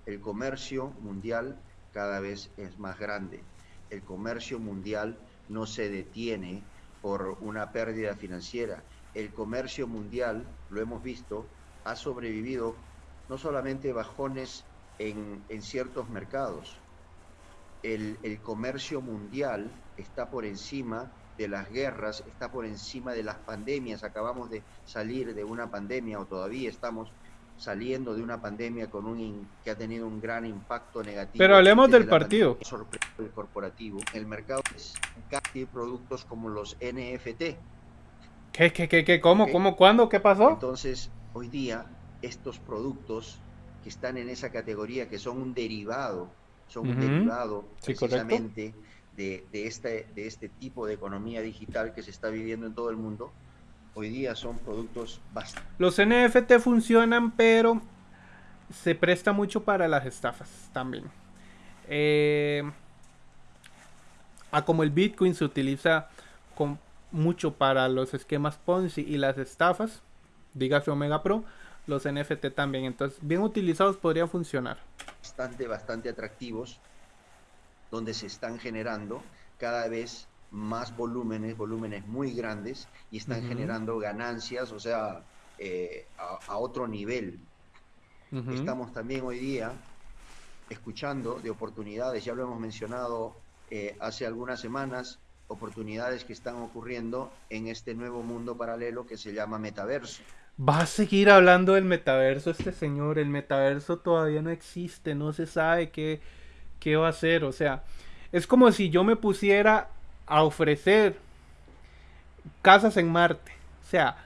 El comercio mundial cada vez es más grande. El comercio mundial no se detiene por una pérdida financiera. El comercio mundial, lo hemos visto, ha sobrevivido no solamente bajones en, ciertos mercados, el, comercio mundial está por encima de las guerras, está por encima de las pandemias. Acabamos de salir de una pandemia o todavía estamos saliendo de una pandemia con un que ha tenido un gran impacto negativo. Pero hablemos del partido. El corporativo, el mercado es casi productos como los NFT. ¿Qué, qué, qué, qué? ¿Cómo, cómo, cuándo? ¿Qué pasó? Entonces, hoy día estos productos que están en esa categoría, que son un derivado, son un derivado precisamente de, este, de este tipo de economía digital que se está viviendo en todo el mundo, hoy día son productos bastante... Los NFT funcionan, pero se presta mucho para las estafas también. Eh, a como el Bitcoin se utiliza con, mucho para los esquemas Ponzi y las estafas, dígase Omega Pro, los NFT también. Entonces, bien utilizados podrían funcionar. Bastante, bastante atractivos, donde se están generando cada vez más volúmenes, volúmenes muy grandes, y están generando ganancias, o sea, eh, a, otro nivel. Estamos también hoy día escuchando de oportunidades, ya lo hemos mencionado eh, hace algunas semanas, oportunidades que están ocurriendo en este nuevo mundo paralelo que se llama metaverso. Va a seguir hablando del metaverso este señor. El metaverso todavía no existe, no se sabe qué, qué va a hacer. O sea, es como si yo me pusiera a ofrecer casas en Marte. O sea,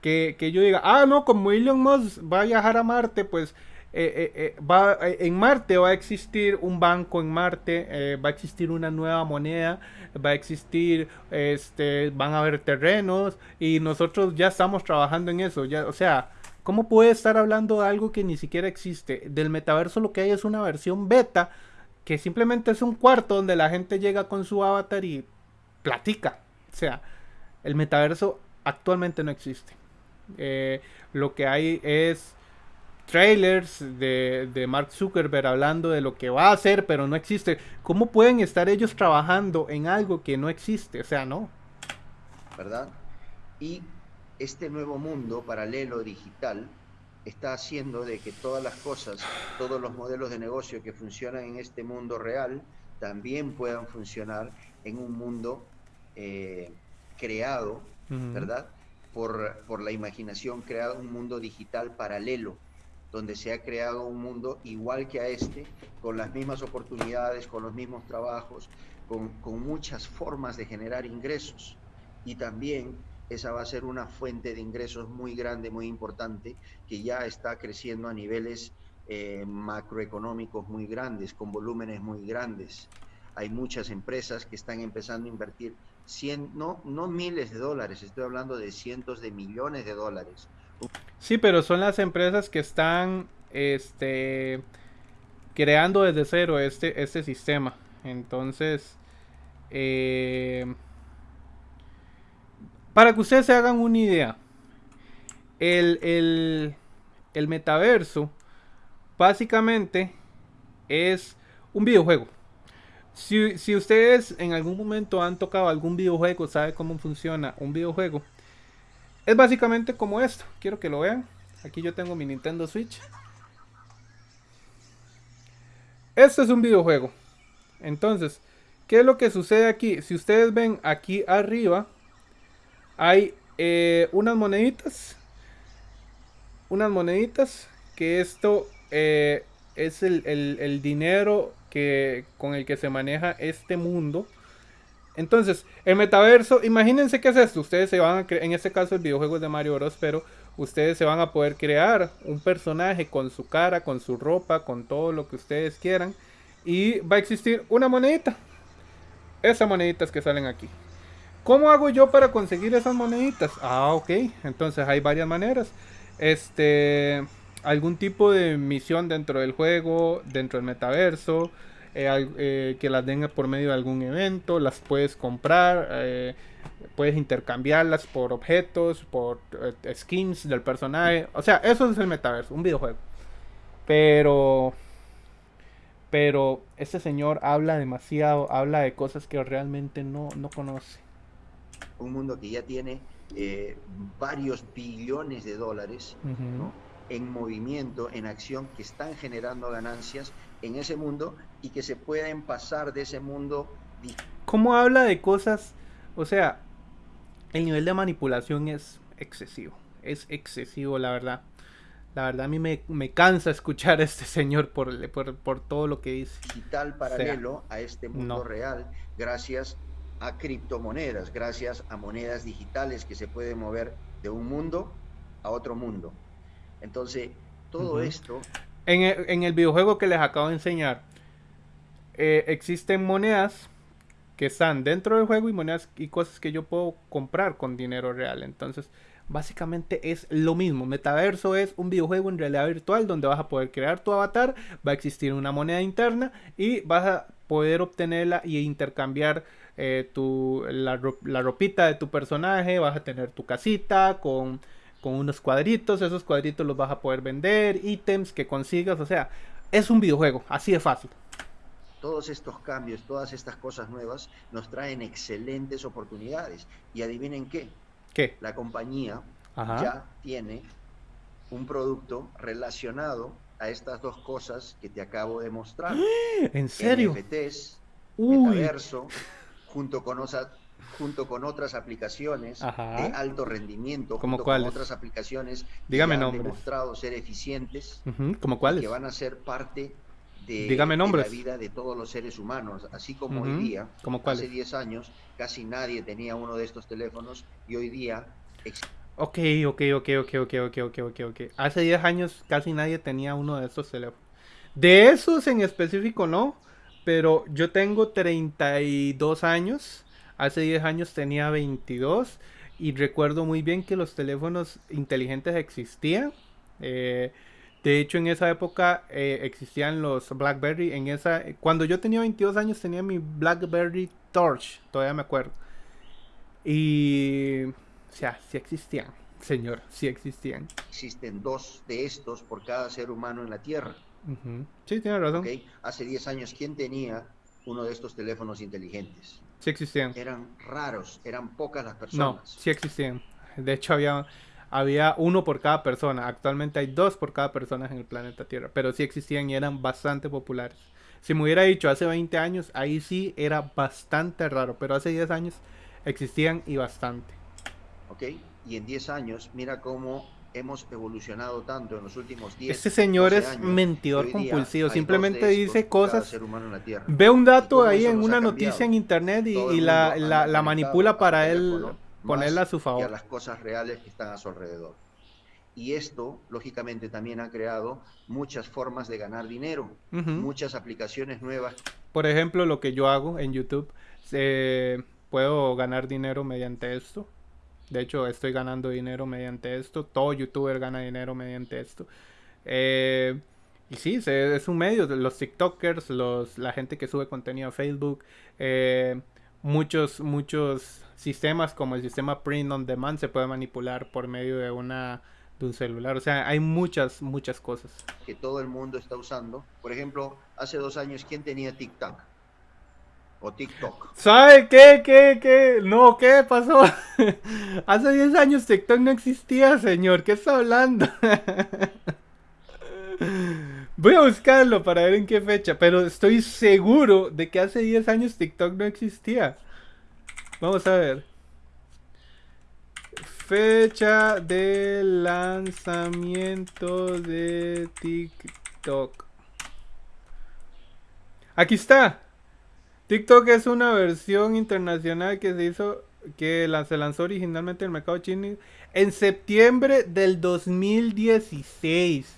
que, que yo diga, ah, no, como Elon Musk va a viajar a Marte, pues eh, eh, eh, va, en Marte va a existir un banco en Marte, va a existir una nueva moneda, va a existir, este, van a haber terrenos y nosotros ya estamos trabajando en eso. Ya, o sea, ¿cómo puede estar hablando de algo que ni siquiera existe? Del metaverso lo que hay es una versión beta que simplemente es un cuarto donde la gente llega con su avatar y platica. O sea, el metaverso actualmente no existe. lo que hay es trailers de, Mark Zuckerberg hablando de lo que va a hacer, pero no existe. ¿Cómo pueden estar ellos trabajando en algo que no existe? O sea, no. ¿Verdad? Y este nuevo mundo paralelo digital está haciendo de que todas las cosas, todos los modelos de negocio que funcionan en este mundo real, también puedan funcionar en un mundo eh, creado, ¿verdad? Por, por la imaginación, creado un mundo digital paralelo donde se ha creado un mundo igual que a este, con las mismas oportunidades, con los mismos trabajos, con, muchas formas de generar ingresos. Y también esa va a ser una fuente de ingresos muy grande, muy importante, que ya está creciendo a niveles eh, macroeconómicos muy grandes, con volúmenes muy grandes. Hay muchas empresas que están empezando a invertir cien, no, no miles de dólares, estoy hablando de cientos de millones de dólares Sí, pero son las empresas que están este, creando desde cero este, este sistema. Entonces, eh, para que ustedes se hagan una idea, el, el metaverso básicamente es un videojuego. Si, si, ustedes en algún momento han tocado algún videojuego, sabe cómo funciona un videojuego, es básicamente como esto. Quiero que lo vean. Aquí yo tengo mi Nintendo Switch. Este es un videojuego. Entonces, ¿qué es lo que sucede aquí? Si ustedes ven aquí arriba, hay eh, unas moneditas. Unas moneditas. Que esto eh, es el, el dinero que, con el que se maneja este mundo. Entonces, el metaverso, imagínense qué es esto. Ustedes se van a crear, en este caso el videojuego es de Mario Bros, pero ustedes se van a poder crear un personaje con su cara, con su ropa, con todo lo que ustedes quieran. Y va a existir una monedita. Esas moneditas que salen aquí. ¿Cómo hago yo para conseguir esas moneditas? Ah, ok. Entonces hay varias maneras. Este, algún tipo de misión dentro del juego, dentro del metaverso eh, eh, que las den por medio de algún evento, las puedes comprar, eh, puedes intercambiarlas por objetos, por skins del personaje. O sea, eso es el metaverso, un videojuego. Pero, pero este señor habla demasiado, habla de cosas que realmente no, no conoce. Un mundo que ya tiene varios billones de dólares en movimiento, en acción, que están generando ganancias en ese mundo y que se pueden pasar de ese mundo. ¿Cómo habla de cosas? O sea, el nivel de manipulación es excesivo. Es excesivo, la verdad. La verdad a mí me, cansa (laughs) escuchar a este señor por, por, todo lo que dice. Digital paralelo a este mundo real gracias a criptomonedas, gracias a monedas digitales que se pueden mover de un mundo a otro mundo. Entonces, todo esto en el, videojuego que les acabo de enseñar, eh, existen monedas que están dentro del juego y monedas y cosas que yo puedo comprar con dinero real. Entonces, básicamente es lo mismo. Metaverso es un videojuego en realidad virtual donde vas a poder crear tu avatar, va a existir una moneda interna y vas a poder obtenerla y intercambiar eh, tu, la, ropita de tu personaje, vas a tener tu casita con, con unos cuadritos, esos cuadritos los vas a poder vender, ítems que consigas, o sea, es un videojuego, así de fácil. Todos estos cambios, todas estas cosas nuevas nos traen excelentes oportunidades. Y adivinen qué. ¿Qué? La compañía ya tiene un producto relacionado a estas dos cosas que te acabo de mostrar. (gasps) ¿En serio? NFTs, metaverso, junto con, junto con otras aplicaciones de alto rendimiento, junto con otras aplicaciones que han demostrado ser eficientes, ¿Como cuáles? que van a ser parte de, Dígame nombres. la vida de todos los seres humanos, así como hoy día, hace 10 años, casi nadie tenía uno de estos teléfonos y hoy día Ok, ok, ok, ok, ok, ok, ok, ok, ok. Hace 10 años casi nadie tenía uno de estos teléfonos. De esos en específico no, pero yo tengo 32 años. Hace 10 años tenía 22 y recuerdo muy bien que los teléfonos inteligentes existían. Eh, de hecho, en esa época eh, existían los BlackBerry. En esa, cuando yo tenía 22 años tenía mi BlackBerry Torch, todavía me acuerdo. Y o sea, sí existían, señor, sí existían. Existen dos de estos por cada ser humano en la Tierra. Sí, tiene razón. Hace 10 años, ¿quién tenía uno de estos teléfonos inteligentes? Sí existían. Eran raros, eran pocas las personas. No, sí existían. De hecho, había, había uno por cada persona. Actualmente hay dos por cada persona en el planeta Tierra. Pero sí existían y eran bastante populares. Si me hubiera dicho hace 20 años, ahí sí era bastante raro. Pero hace 10 años existían y bastante. ¿ok? Y en 10 años, mira cómo hemos evolucionado tanto en los últimos 10 Este señor es mentidor compulsivo, simplemente dice cosas. Ve un dato ahí en una noticia en internet y, la, la, manipula para él ponerla a su favor. Y a las cosas reales que están a su alrededor. Y esto, lógicamente, también ha creado muchas formas de ganar dinero, muchas aplicaciones nuevas. Por ejemplo, lo que yo hago en YouTube, eh, puedo ganar dinero mediante esto. De hecho, estoy ganando dinero mediante esto. Todo youtuber gana dinero mediante esto. Eh, y sí, es un medio. Los TikTokers, los, la gente que sube contenido a Facebook, eh, muchos, muchos sistemas como el sistema Print on Demand se puede manipular por medio de una de un celular. O sea, hay muchas, muchas cosas. Que todo el mundo está usando. Por ejemplo, hace dos años, ¿quién tenía TikTok? O TikTok. ¿Sabe qué? ¿Qué? ¿Qué? No, ¿qué pasó? (laughs) Hace 10 años TikTok no existía, señor. ¿Qué está hablando? (laughs) Voy a buscarlo para ver en qué fecha, pero estoy seguro de que hace 10 años TikTok no existía. Vamos a ver. Fecha de lanzamiento de TikTok. Aquí está. TikTok es una versión internacional que se hizo, que se lanzó originalmente en el mercado chino en septiembre del 2016.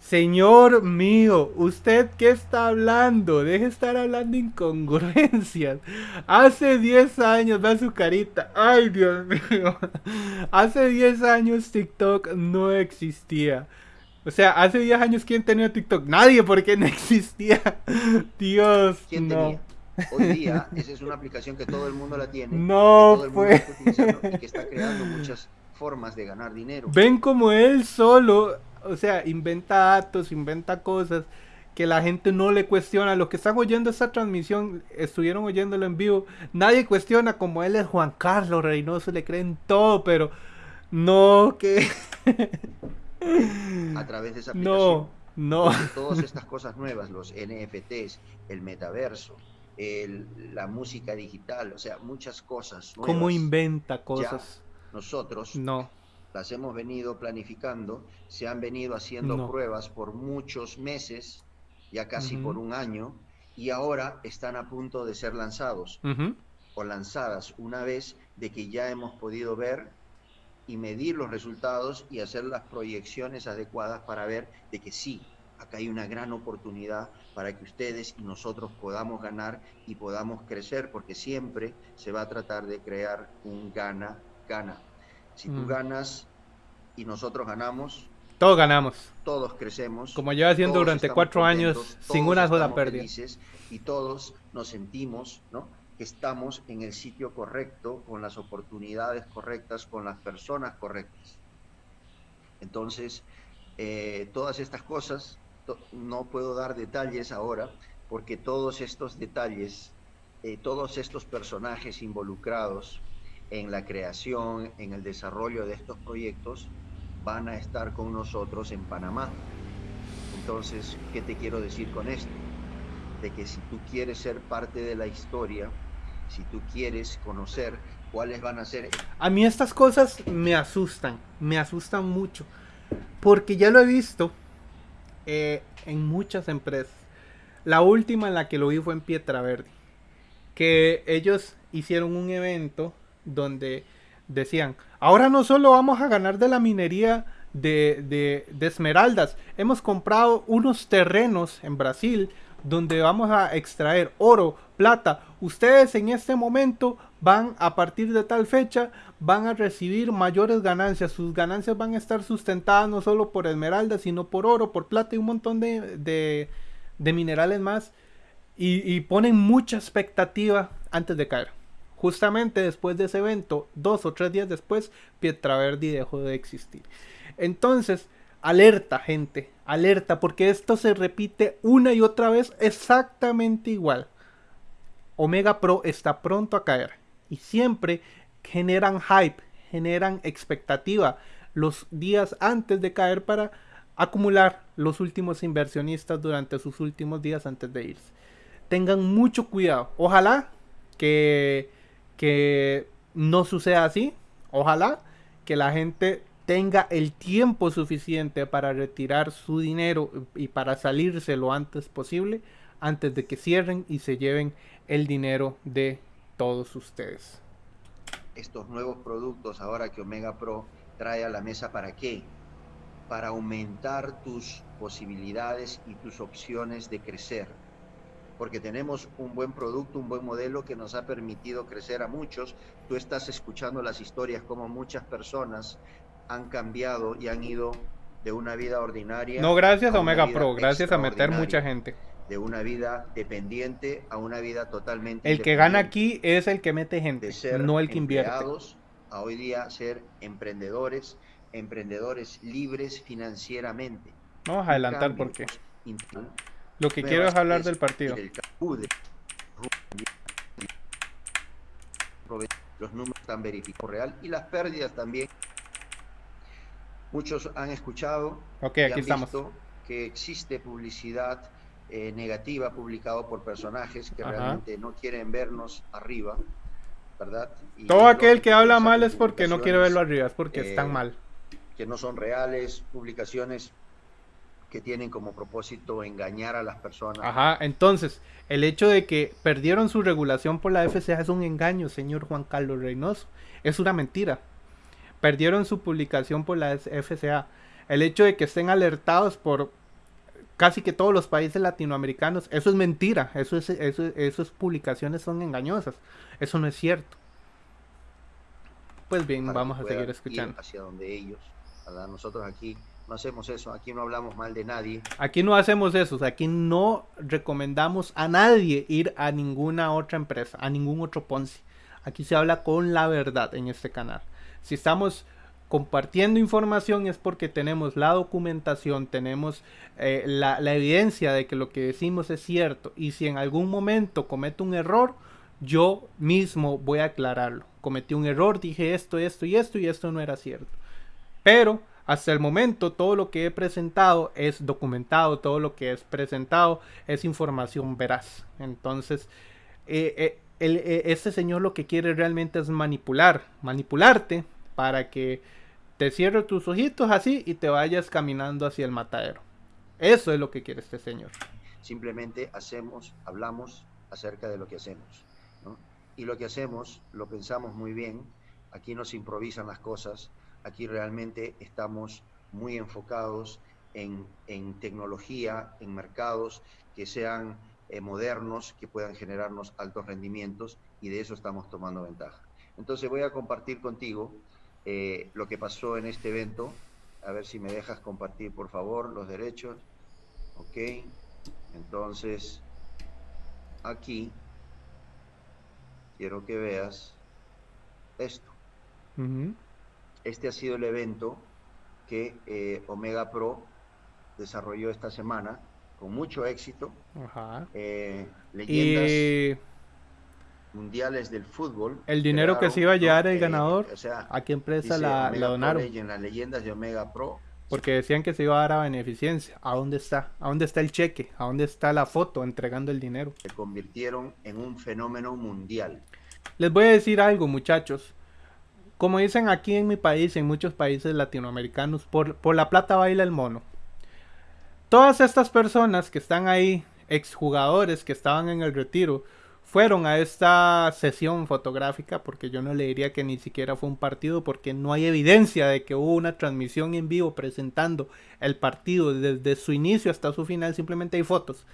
Señor mío, ¿usted qué está hablando? Deje de estar hablando incongruencias. (laughs) Hace 10 años, da su carita. Ay, Dios mío. (laughs) Hace 10 años TikTok no existía. O sea, hace 10 años, ¿quién tenía TikTok? Nadie, porque no existía. (laughs) Dios, ¿Quién no. Tenía? Hoy día, esa es una aplicación que todo el mundo la tiene. No, pues. y que está creando muchas formas de ganar dinero. Ven como él solo, o sea, inventa datos, inventa cosas que la gente no le cuestiona. Los que están oyendo esta transmisión, estuvieron oyéndolo en vivo, nadie cuestiona como él es Juan Carlos Reynoso, le creen todo, pero no que... A través de esa (laughs) aplicación. No, no. Todas estas cosas nuevas, los NFTs, el metaverso, la música digital, o sea, muchas cosas. ¿Cómo inventa cosas? nosotros no. las hemos venido planificando, se han venido haciendo pruebas por muchos meses, ya casi por un año, y ahora están a punto de ser lanzados o lanzadas una vez de que ya hemos podido ver y medir los resultados y hacer las proyecciones adecuadas para ver de que sí, acá hay una gran oportunidad para que ustedes y nosotros podamos ganar y podamos crecer, porque siempre se va a tratar de crear un gana-gana. Si tú mm. ganas y nosotros ganamos, todos ganamos. Todos crecemos. Como lleva haciendo durante cuatro años sin una sola pérdida. Y todos nos sentimos ¿no? que estamos en el sitio correcto, con las oportunidades correctas, con las personas correctas. Entonces, eh, todas estas cosas, no puedo dar detalles ahora, porque todos estos detalles, eh, todos estos personajes involucrados en la creación, en el desarrollo de estos proyectos, van a estar con nosotros en Panamá. Entonces, ¿qué te quiero decir con esto? De que si tú quieres ser parte de la historia, si tú quieres conocer cuáles van a ser... A mí estas cosas me asustan, me asustan mucho, porque ya lo he visto eh, en muchas empresas. La última en la que lo vi fue en Pietra que ellos hicieron un evento donde decían, ahora no solo vamos a ganar de la minería de, de, esmeraldas, hemos comprado unos terrenos en Brasil donde vamos a extraer oro, plata. Ustedes en este momento van a partir de tal fecha, van a recibir mayores ganancias. Sus ganancias van a estar sustentadas no solo por esmeraldas, sino por oro, por plata y un montón de, de, minerales más. Y, y ponen mucha expectativa antes de caer. Justamente después de ese evento, dos o tres días después, Pietraverdi dejó de existir. Entonces, alerta gente, alerta, porque esto se repite una y otra vez exactamente igual. Omega Pro está pronto a caer y siempre generan hype, generan expectativa los días antes de caer para acumular los últimos inversionistas durante sus últimos días antes de irse. Tengan mucho cuidado. Ojalá que que no suceda así. Ojalá que la gente tenga el tiempo suficiente para retirar su dinero y para salirse lo antes posible antes de que cierren y se lleven el dinero de todos ustedes. Estos nuevos productos ahora que Omega Pro trae a la mesa para qué? Para aumentar tus posibilidades y tus opciones de crecer porque tenemos un buen producto, un buen modelo que nos ha permitido crecer a muchos. Tú estás escuchando las historias como muchas personas han cambiado y han ido de una vida ordinaria. No, gracias a, Omega Pro, gracias a meter mucha gente. De una vida dependiente a una vida totalmente. El que gana aquí es el que mete gente, no el que invierte. A hoy día ser emprendedores, emprendedores libres financieramente. Vamos a adelantar porque. Lo que quiero es hablar del partido. Los números están verificados real y las pérdidas también. Muchos han escuchado okay, aquí estamos. que existe publicidad eh, negativa publicado por personajes que realmente no quieren vernos arriba, ¿verdad? Todo aquel que habla mal es porque no quiere verlo arriba, es porque están eh, mal. Que no son reales, publicaciones que tienen como propósito engañar a las personas. Ajá, entonces, el hecho de que perdieron su regulación por la FCA es un engaño, señor Juan Carlos Reynoso. Es una mentira. Perdieron su publicación por la FCA. El hecho de que estén alertados por casi que todos los países latinoamericanos, eso es mentira. Eso es, eso, esas publicaciones son engañosas. Eso no es cierto. Pues bien, vamos a seguir escuchando. Hacia donde ellos, nosotros aquí no hacemos eso, aquí no hablamos mal de nadie. Aquí no hacemos eso, aquí no recomendamos a nadie ir a ninguna otra empresa, a ningún otro Ponzi. Aquí se habla con la verdad en este canal. Si estamos compartiendo información es porque tenemos la documentación, tenemos eh, la, evidencia de que lo que decimos es cierto. Y si en algún momento cometo un error, yo mismo voy a aclararlo. Cometí un error, dije esto, esto y esto y esto no era cierto. Pero hasta el momento todo lo que he presentado es documentado, todo lo que es presentado es información veraz. Entonces, este señor lo que quiere realmente es manipular, manipularte para que te cierre tus ojitos así y te vayas caminando hacia el matadero. Eso es lo que quiere este señor. Simplemente hacemos, hablamos acerca de lo que hacemos. Y lo que hacemos lo pensamos muy bien. Aquí no se improvisan las cosas Aquí realmente estamos muy enfocados en, tecnología, en mercados que sean eh, modernos, que puedan generarnos altos rendimientos y de eso estamos tomando ventaja. Entonces voy a compartir contigo eh, lo que pasó en este evento. A ver si me dejas compartir, por favor, los derechos. Ok. Entonces, aquí quiero que veas esto. Este ha sido el evento que eh, Omega Pro desarrolló esta semana con mucho éxito. Eh, leyendas mundiales del fútbol. El dinero que se iba a llevar el ganador, ¿a qué empresa la, donaron? En las leyendas de Omega Pro. Porque decían que se iba a dar a beneficencia. ¿A dónde está? ¿A dónde está el cheque? ¿A dónde está la foto entregando el dinero? Se convirtieron en un fenómeno mundial. Les voy a decir algo, muchachos. Como dicen aquí en mi país, en muchos países latinoamericanos, por, por la plata baila el mono. Todas estas personas que están ahí, exjugadores que estaban en el retiro, fueron a esta sesión fotográfica, porque yo no le diría que ni siquiera fue un partido, porque no hay evidencia de que hubo una transmisión en vivo presentando el partido desde su inicio hasta su final, simplemente hay fotos.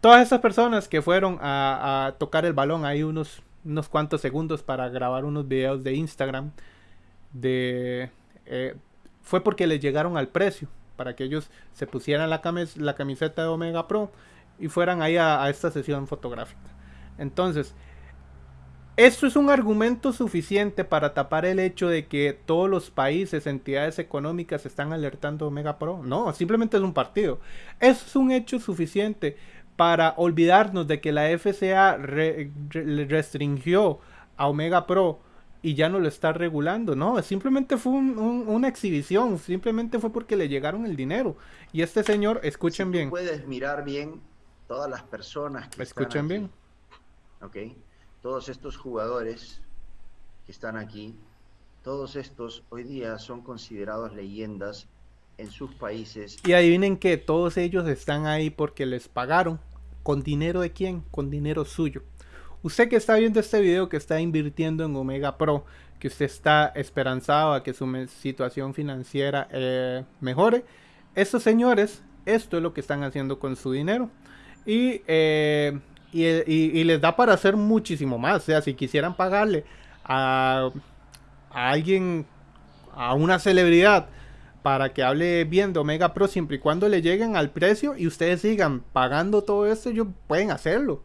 Todas esas personas que fueron a, tocar el balón, hay unos, unos cuantos segundos para grabar unos videos de Instagram, de, eh, fue porque les llegaron al precio, para que ellos se pusieran la, la camiseta de Omega Pro y fueran ahí a esta sesión fotográfica. Entonces, esto es un argumento suficiente para tapar el hecho de que todos los países, entidades económicas están alertando a Omega Pro. No, simplemente es un partido. Eso es un hecho suficiente para olvidarnos de que la FCA restringió a Omega Pro y ya no lo está regulando. No, simplemente fue una exhibición, simplemente fue porque le llegaron el dinero. Y este señor, escuchen bien. Puedes mirar bien todas las personas que escuchen bien todos estos jugadores que están aquí, todos estos hoy día son considerados leyendas en sus países. Y adivinen que todos ellos están ahí porque les pagaron. ¿Con dinero de quién? Con dinero suyo. Usted que está viendo este video, que está invirtiendo en Omega Pro, que usted está esperanzado a que su situación financiera eh, mejore, estos señores, esto es lo que están haciendo con su dinero. Y eh, y, les da para hacer muchísimo más. O sea, si quisieran pagarle a, alguien, a una celebridad, para que hable bien de Omega Pro, siempre y cuando le lleguen al precio y ustedes sigan pagando todo esto, ellos pueden hacerlo.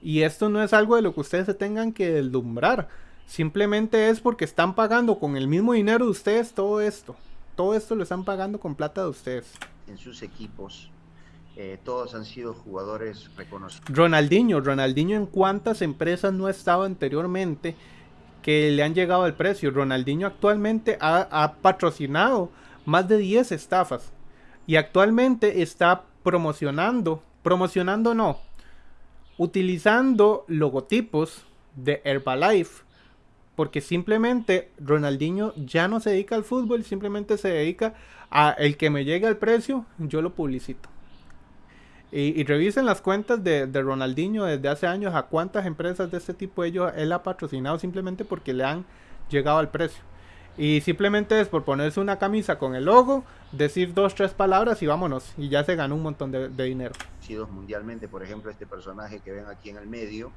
Y esto no es algo de lo que ustedes se tengan que deslumbrar. Simplemente es porque están pagando con el mismo dinero de ustedes todo esto. Todo esto lo están pagando con plata de ustedes. En sus equipos eh, todos han sido jugadores reconocidos. Ronaldinho, Ronaldinho en cuántas empresas no ha estado anteriormente que le han llegado al precio. Ronaldinho actualmente ha, patrocinado más de 10 estafas y actualmente está promocionando, promocionando no, utilizando logotipos de Herbalife porque simplemente Ronaldinho ya no se dedica al fútbol, simplemente se dedica a el que me llegue al precio, yo lo publicito. Y, revisen las cuentas de, Ronaldinho desde hace años a cuántas empresas de este tipo ellos, él ha patrocinado simplemente porque le han llegado al precio. Y simplemente es por ponerse una camisa con el logo, decir dos, tres palabras y vámonos. Y ya se ganó un montón de, dinero. Mundialmente, por ejemplo, este personaje que ven aquí en el medio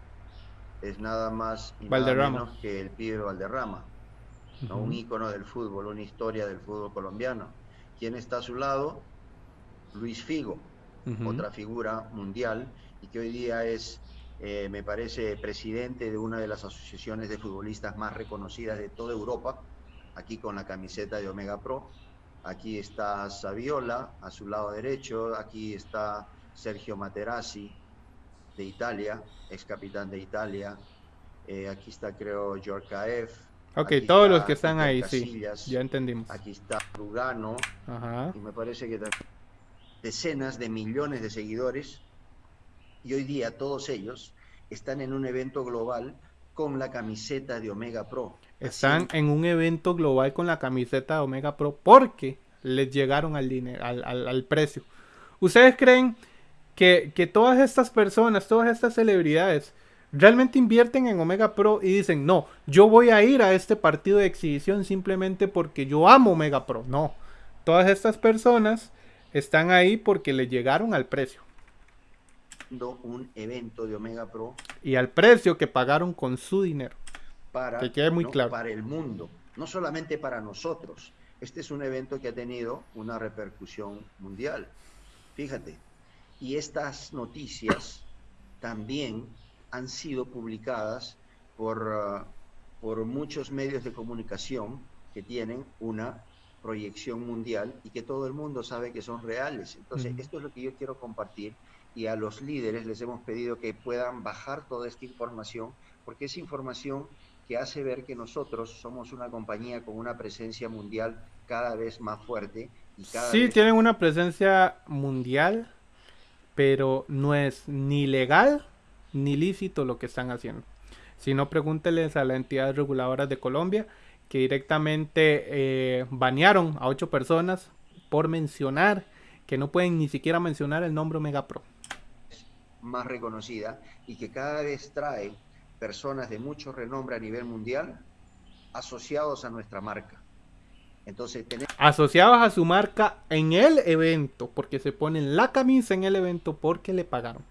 es nada más y nada menos que el pibe Valderrama. Un ícono del fútbol, una historia del fútbol colombiano. ¿Quién está a su lado? Luis Figo otra figura mundial, y que hoy día es, eh, me parece, presidente de una de las asociaciones de futbolistas más reconocidas de toda Europa, aquí con la camiseta de Omega Pro. Aquí está Saviola a su lado derecho, aquí está Sergio Materazzi de Italia, ex capitán de Italia. Eh, aquí está, creo, Yorkaev. Ok, todos los que están ahí, sí. Ya entendimos. Aquí está Lugano. Y me parece que decenas de millones de seguidores y hoy día todos ellos están en un evento global con la camiseta de Omega Pro. Están en un evento global con la camiseta de Omega Pro porque les llegaron al, dinero, al, precio. ¿Ustedes creen que, que todas estas personas, todas estas celebridades, realmente invierten en Omega Pro y dicen, no, yo voy a ir a este partido de exhibición simplemente porque yo amo Omega Pro? No, todas estas personas están ahí porque le llegaron al precio. Un evento de Omega Pro. Y al precio que pagaron con su dinero. Para, que quede muy claro. para el mundo, no solamente para nosotros. Este es un evento que ha tenido una repercusión mundial. Fíjate. Y estas noticias también han sido publicadas por, uh, por muchos medios de comunicación que tienen una proyección mundial y que todo el mundo sabe que son reales. Entonces, esto es lo que yo quiero compartir y a los líderes les hemos pedido que puedan bajar toda esta información, porque es información que hace ver que nosotros somos una compañía con una presencia mundial cada vez más fuerte. Y cada sí, tienen una presencia mundial, pero no es ni legal ni lícito lo que están haciendo. Si no, pregúnteles a las entidades reguladoras de Colombia que directamente eh, banearon a ocho personas por mencionar que no pueden ni siquiera mencionar el nombre Omega Pro. Más reconocida y que cada vez trae personas de mucho renombre a nivel mundial asociados a nuestra marca. Entonces, Asociados a su marca en el evento, porque se ponen la camisa en el evento porque le pagaron.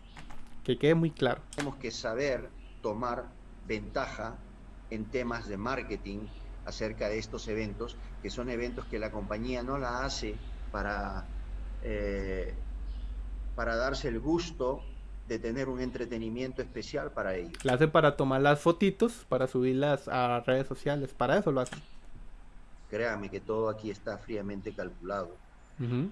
Que quede muy claro. Tenemos que saber tomar ventaja en temas de marketing acerca de estos eventos, que son eventos que la compañía no la hace para, eh, para darse el gusto de tener un entretenimiento especial para ellos. La hace para tomar las fotitos, para subirlas a redes sociales, para eso lo hace. Créame que todo aquí está fríamente calculado.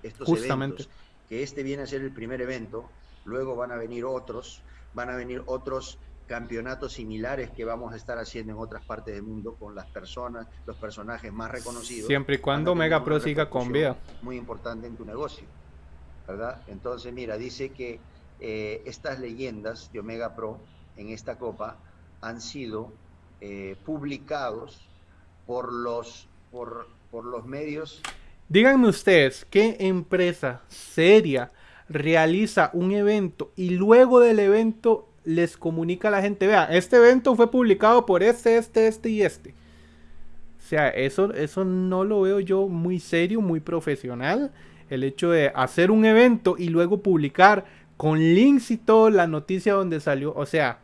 Estos Justamente. eventos, que este viene a ser el primer evento, luego van a venir otros, van a venir otros campeonatos similares que vamos a estar haciendo en otras partes del mundo con las personas, los personajes más reconocidos. Siempre y cuando Mega Pro siga con vida. Muy importante en tu negocio, ¿verdad? Entonces, mira, dice que eh, estas leyendas de Omega Pro en esta copa han sido eh, publicados por los, por, por los medios. Díganme ustedes, ¿qué empresa seria realiza un evento y luego del evento les comunica a la gente, vea, este evento fue publicado por este, este, este y este. O sea, eso, eso no lo veo yo muy serio, muy profesional. El hecho de hacer un evento y luego publicar con links y todo la noticia donde salió. O sea,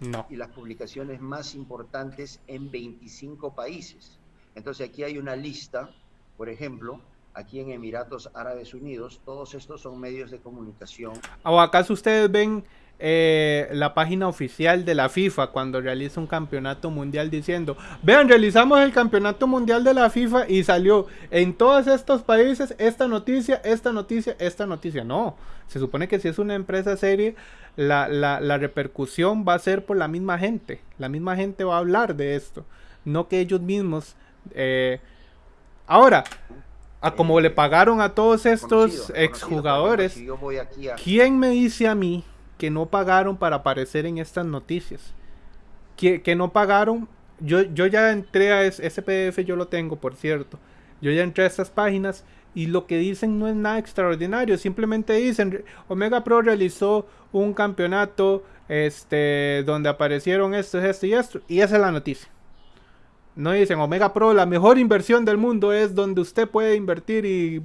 no. Y las publicaciones más importantes en 25 países. Entonces aquí hay una lista, por ejemplo, aquí en Emiratos Árabes Unidos, todos estos son medios de comunicación. ¿O acaso ustedes ven eh, la página oficial de la FIFA cuando realiza un campeonato mundial diciendo, vean, realizamos el campeonato mundial de la FIFA y salió en todos estos países esta noticia, esta noticia, esta noticia. No, se supone que si es una empresa seria, la, la, repercusión va a ser por la misma gente. La misma gente va a hablar de esto, no que ellos mismos... Eh, ahora, a como le pagaron a todos estos exjugadores, ¿quién me dice a mí que no pagaron para aparecer en estas noticias. Que, que no pagaron. Yo, yo ya entré a ese, PDF, yo lo tengo, por cierto. Yo ya entré a estas páginas y lo que dicen no es nada extraordinario. Simplemente dicen, Omega Pro realizó un campeonato este, donde aparecieron esto, esto y esto. Y esa es la noticia. No dicen Omega Pro, la mejor inversión del mundo es donde usted puede invertir y,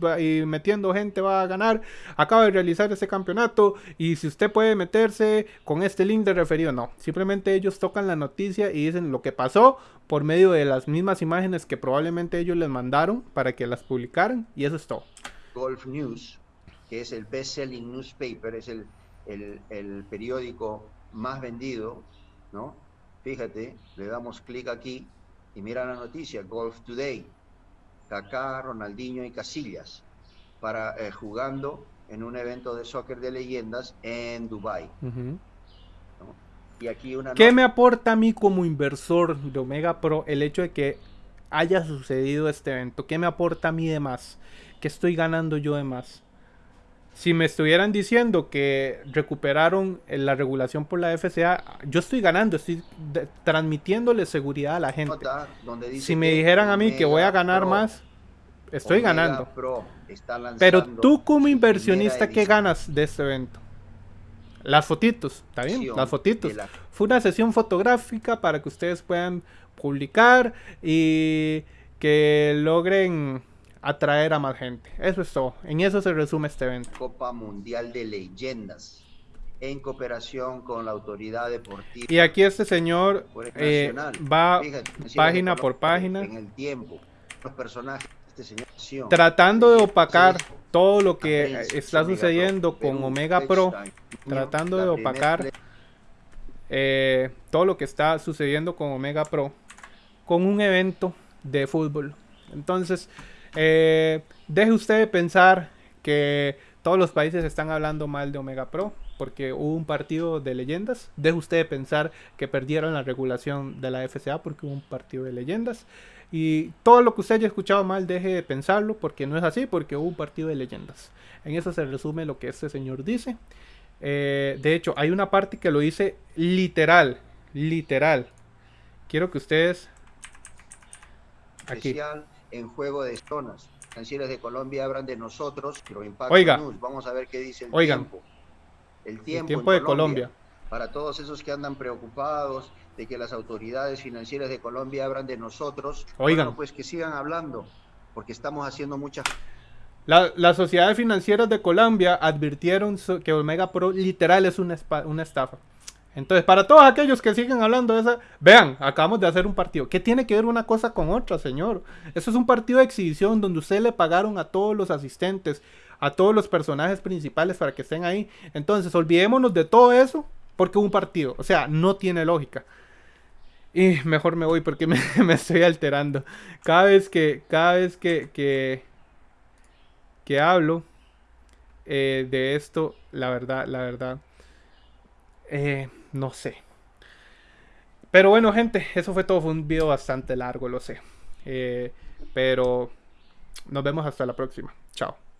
metiendo gente va a ganar. Acaba de realizar ese campeonato y si usted puede meterse con este link de referido, no. Simplemente ellos tocan la noticia y dicen lo que pasó por medio de las mismas imágenes que probablemente ellos les mandaron para que las publicaran y eso es todo. Golf News, que es el best-selling newspaper, es el, el periódico más vendido, ¿no? Fíjate, le damos clic aquí y mira la noticia, Golf Today, Kaká, Ronaldinho y Casillas, para, eh, jugando en un evento de soccer de leyendas en Dubai. Y aquí una ¿Qué me aporta a mí como inversor de Omega Pro el hecho de que haya sucedido este evento? ¿Qué me aporta a mí de más? ¿Qué estoy ganando yo de más? Si me estuvieran diciendo que recuperaron la regulación por la FCA, yo estoy ganando, estoy transmitiéndole seguridad a la gente. Si me dijeran a mí que voy a ganar más, estoy ganando. Pero tú como inversionista, ¿qué ganas de este evento? Las fotitos, ¿está bien? Las fotitos. Fue una sesión fotográfica para que ustedes puedan publicar y que logren atraer a más gente. Eso es todo. En eso se resume este evento. Copa Mundial de Leyendas en cooperación con la autoridad deportiva. Y aquí este señor eh, va página por página. En el tiempo, los personajes, este señor, tratando de opacar todo lo que está sucediendo con Omega Pro, tratando de opacar eh, todo lo que está sucediendo con Omega Pro, con un evento de fútbol. Entonces, eh, deje usted de pensar que todos los países están hablando mal de Omega Pro porque hubo un partido de leyendas. Deje usted de pensar que perdieron la regulación de la FCA porque hubo un partido de leyendas. Y todo lo que usted haya escuchado mal, deje de pensarlo porque no es así, porque hubo un partido de leyendas. En eso se resume lo que este señor dice. Eh, de hecho, hay una parte que lo dice literal, literal. Quiero que ustedes... Aquí. En juego de zonas. Financieras de Colombia hablan de nosotros, pero Oiga, Vamos a ver qué dice el oigan, tiempo. El tiempo, de Colombia, Para todos esos que andan preocupados de que las autoridades financieras de Colombia hablan de nosotros, oigan, pues que sigan hablando, porque estamos haciendo muchas las sociedades financieras de Colombia advirtieron que Omega Pro literal es una, una estafa. Entonces, para todos aquellos que siguen hablando de esa, vean, acabamos de hacer un partido. ¿Qué tiene que ver una cosa con otra, señor? Eso es un partido de exhibición donde usted le pagaron a todos los asistentes, a todos los personajes principales para que estén ahí. Entonces, olvidémonos de todo eso porque un partido. O sea, no tiene lógica. Y mejor me voy porque (laughs) me, estoy alterando. Cada vez que, cada vez que, que, que hablo eh, de esto, la verdad, la verdad. Eh, no sé. Pero bueno, gente, eso fue todo. Fue un video bastante largo, lo sé. Eh, pero nos vemos hasta la próxima. Chao.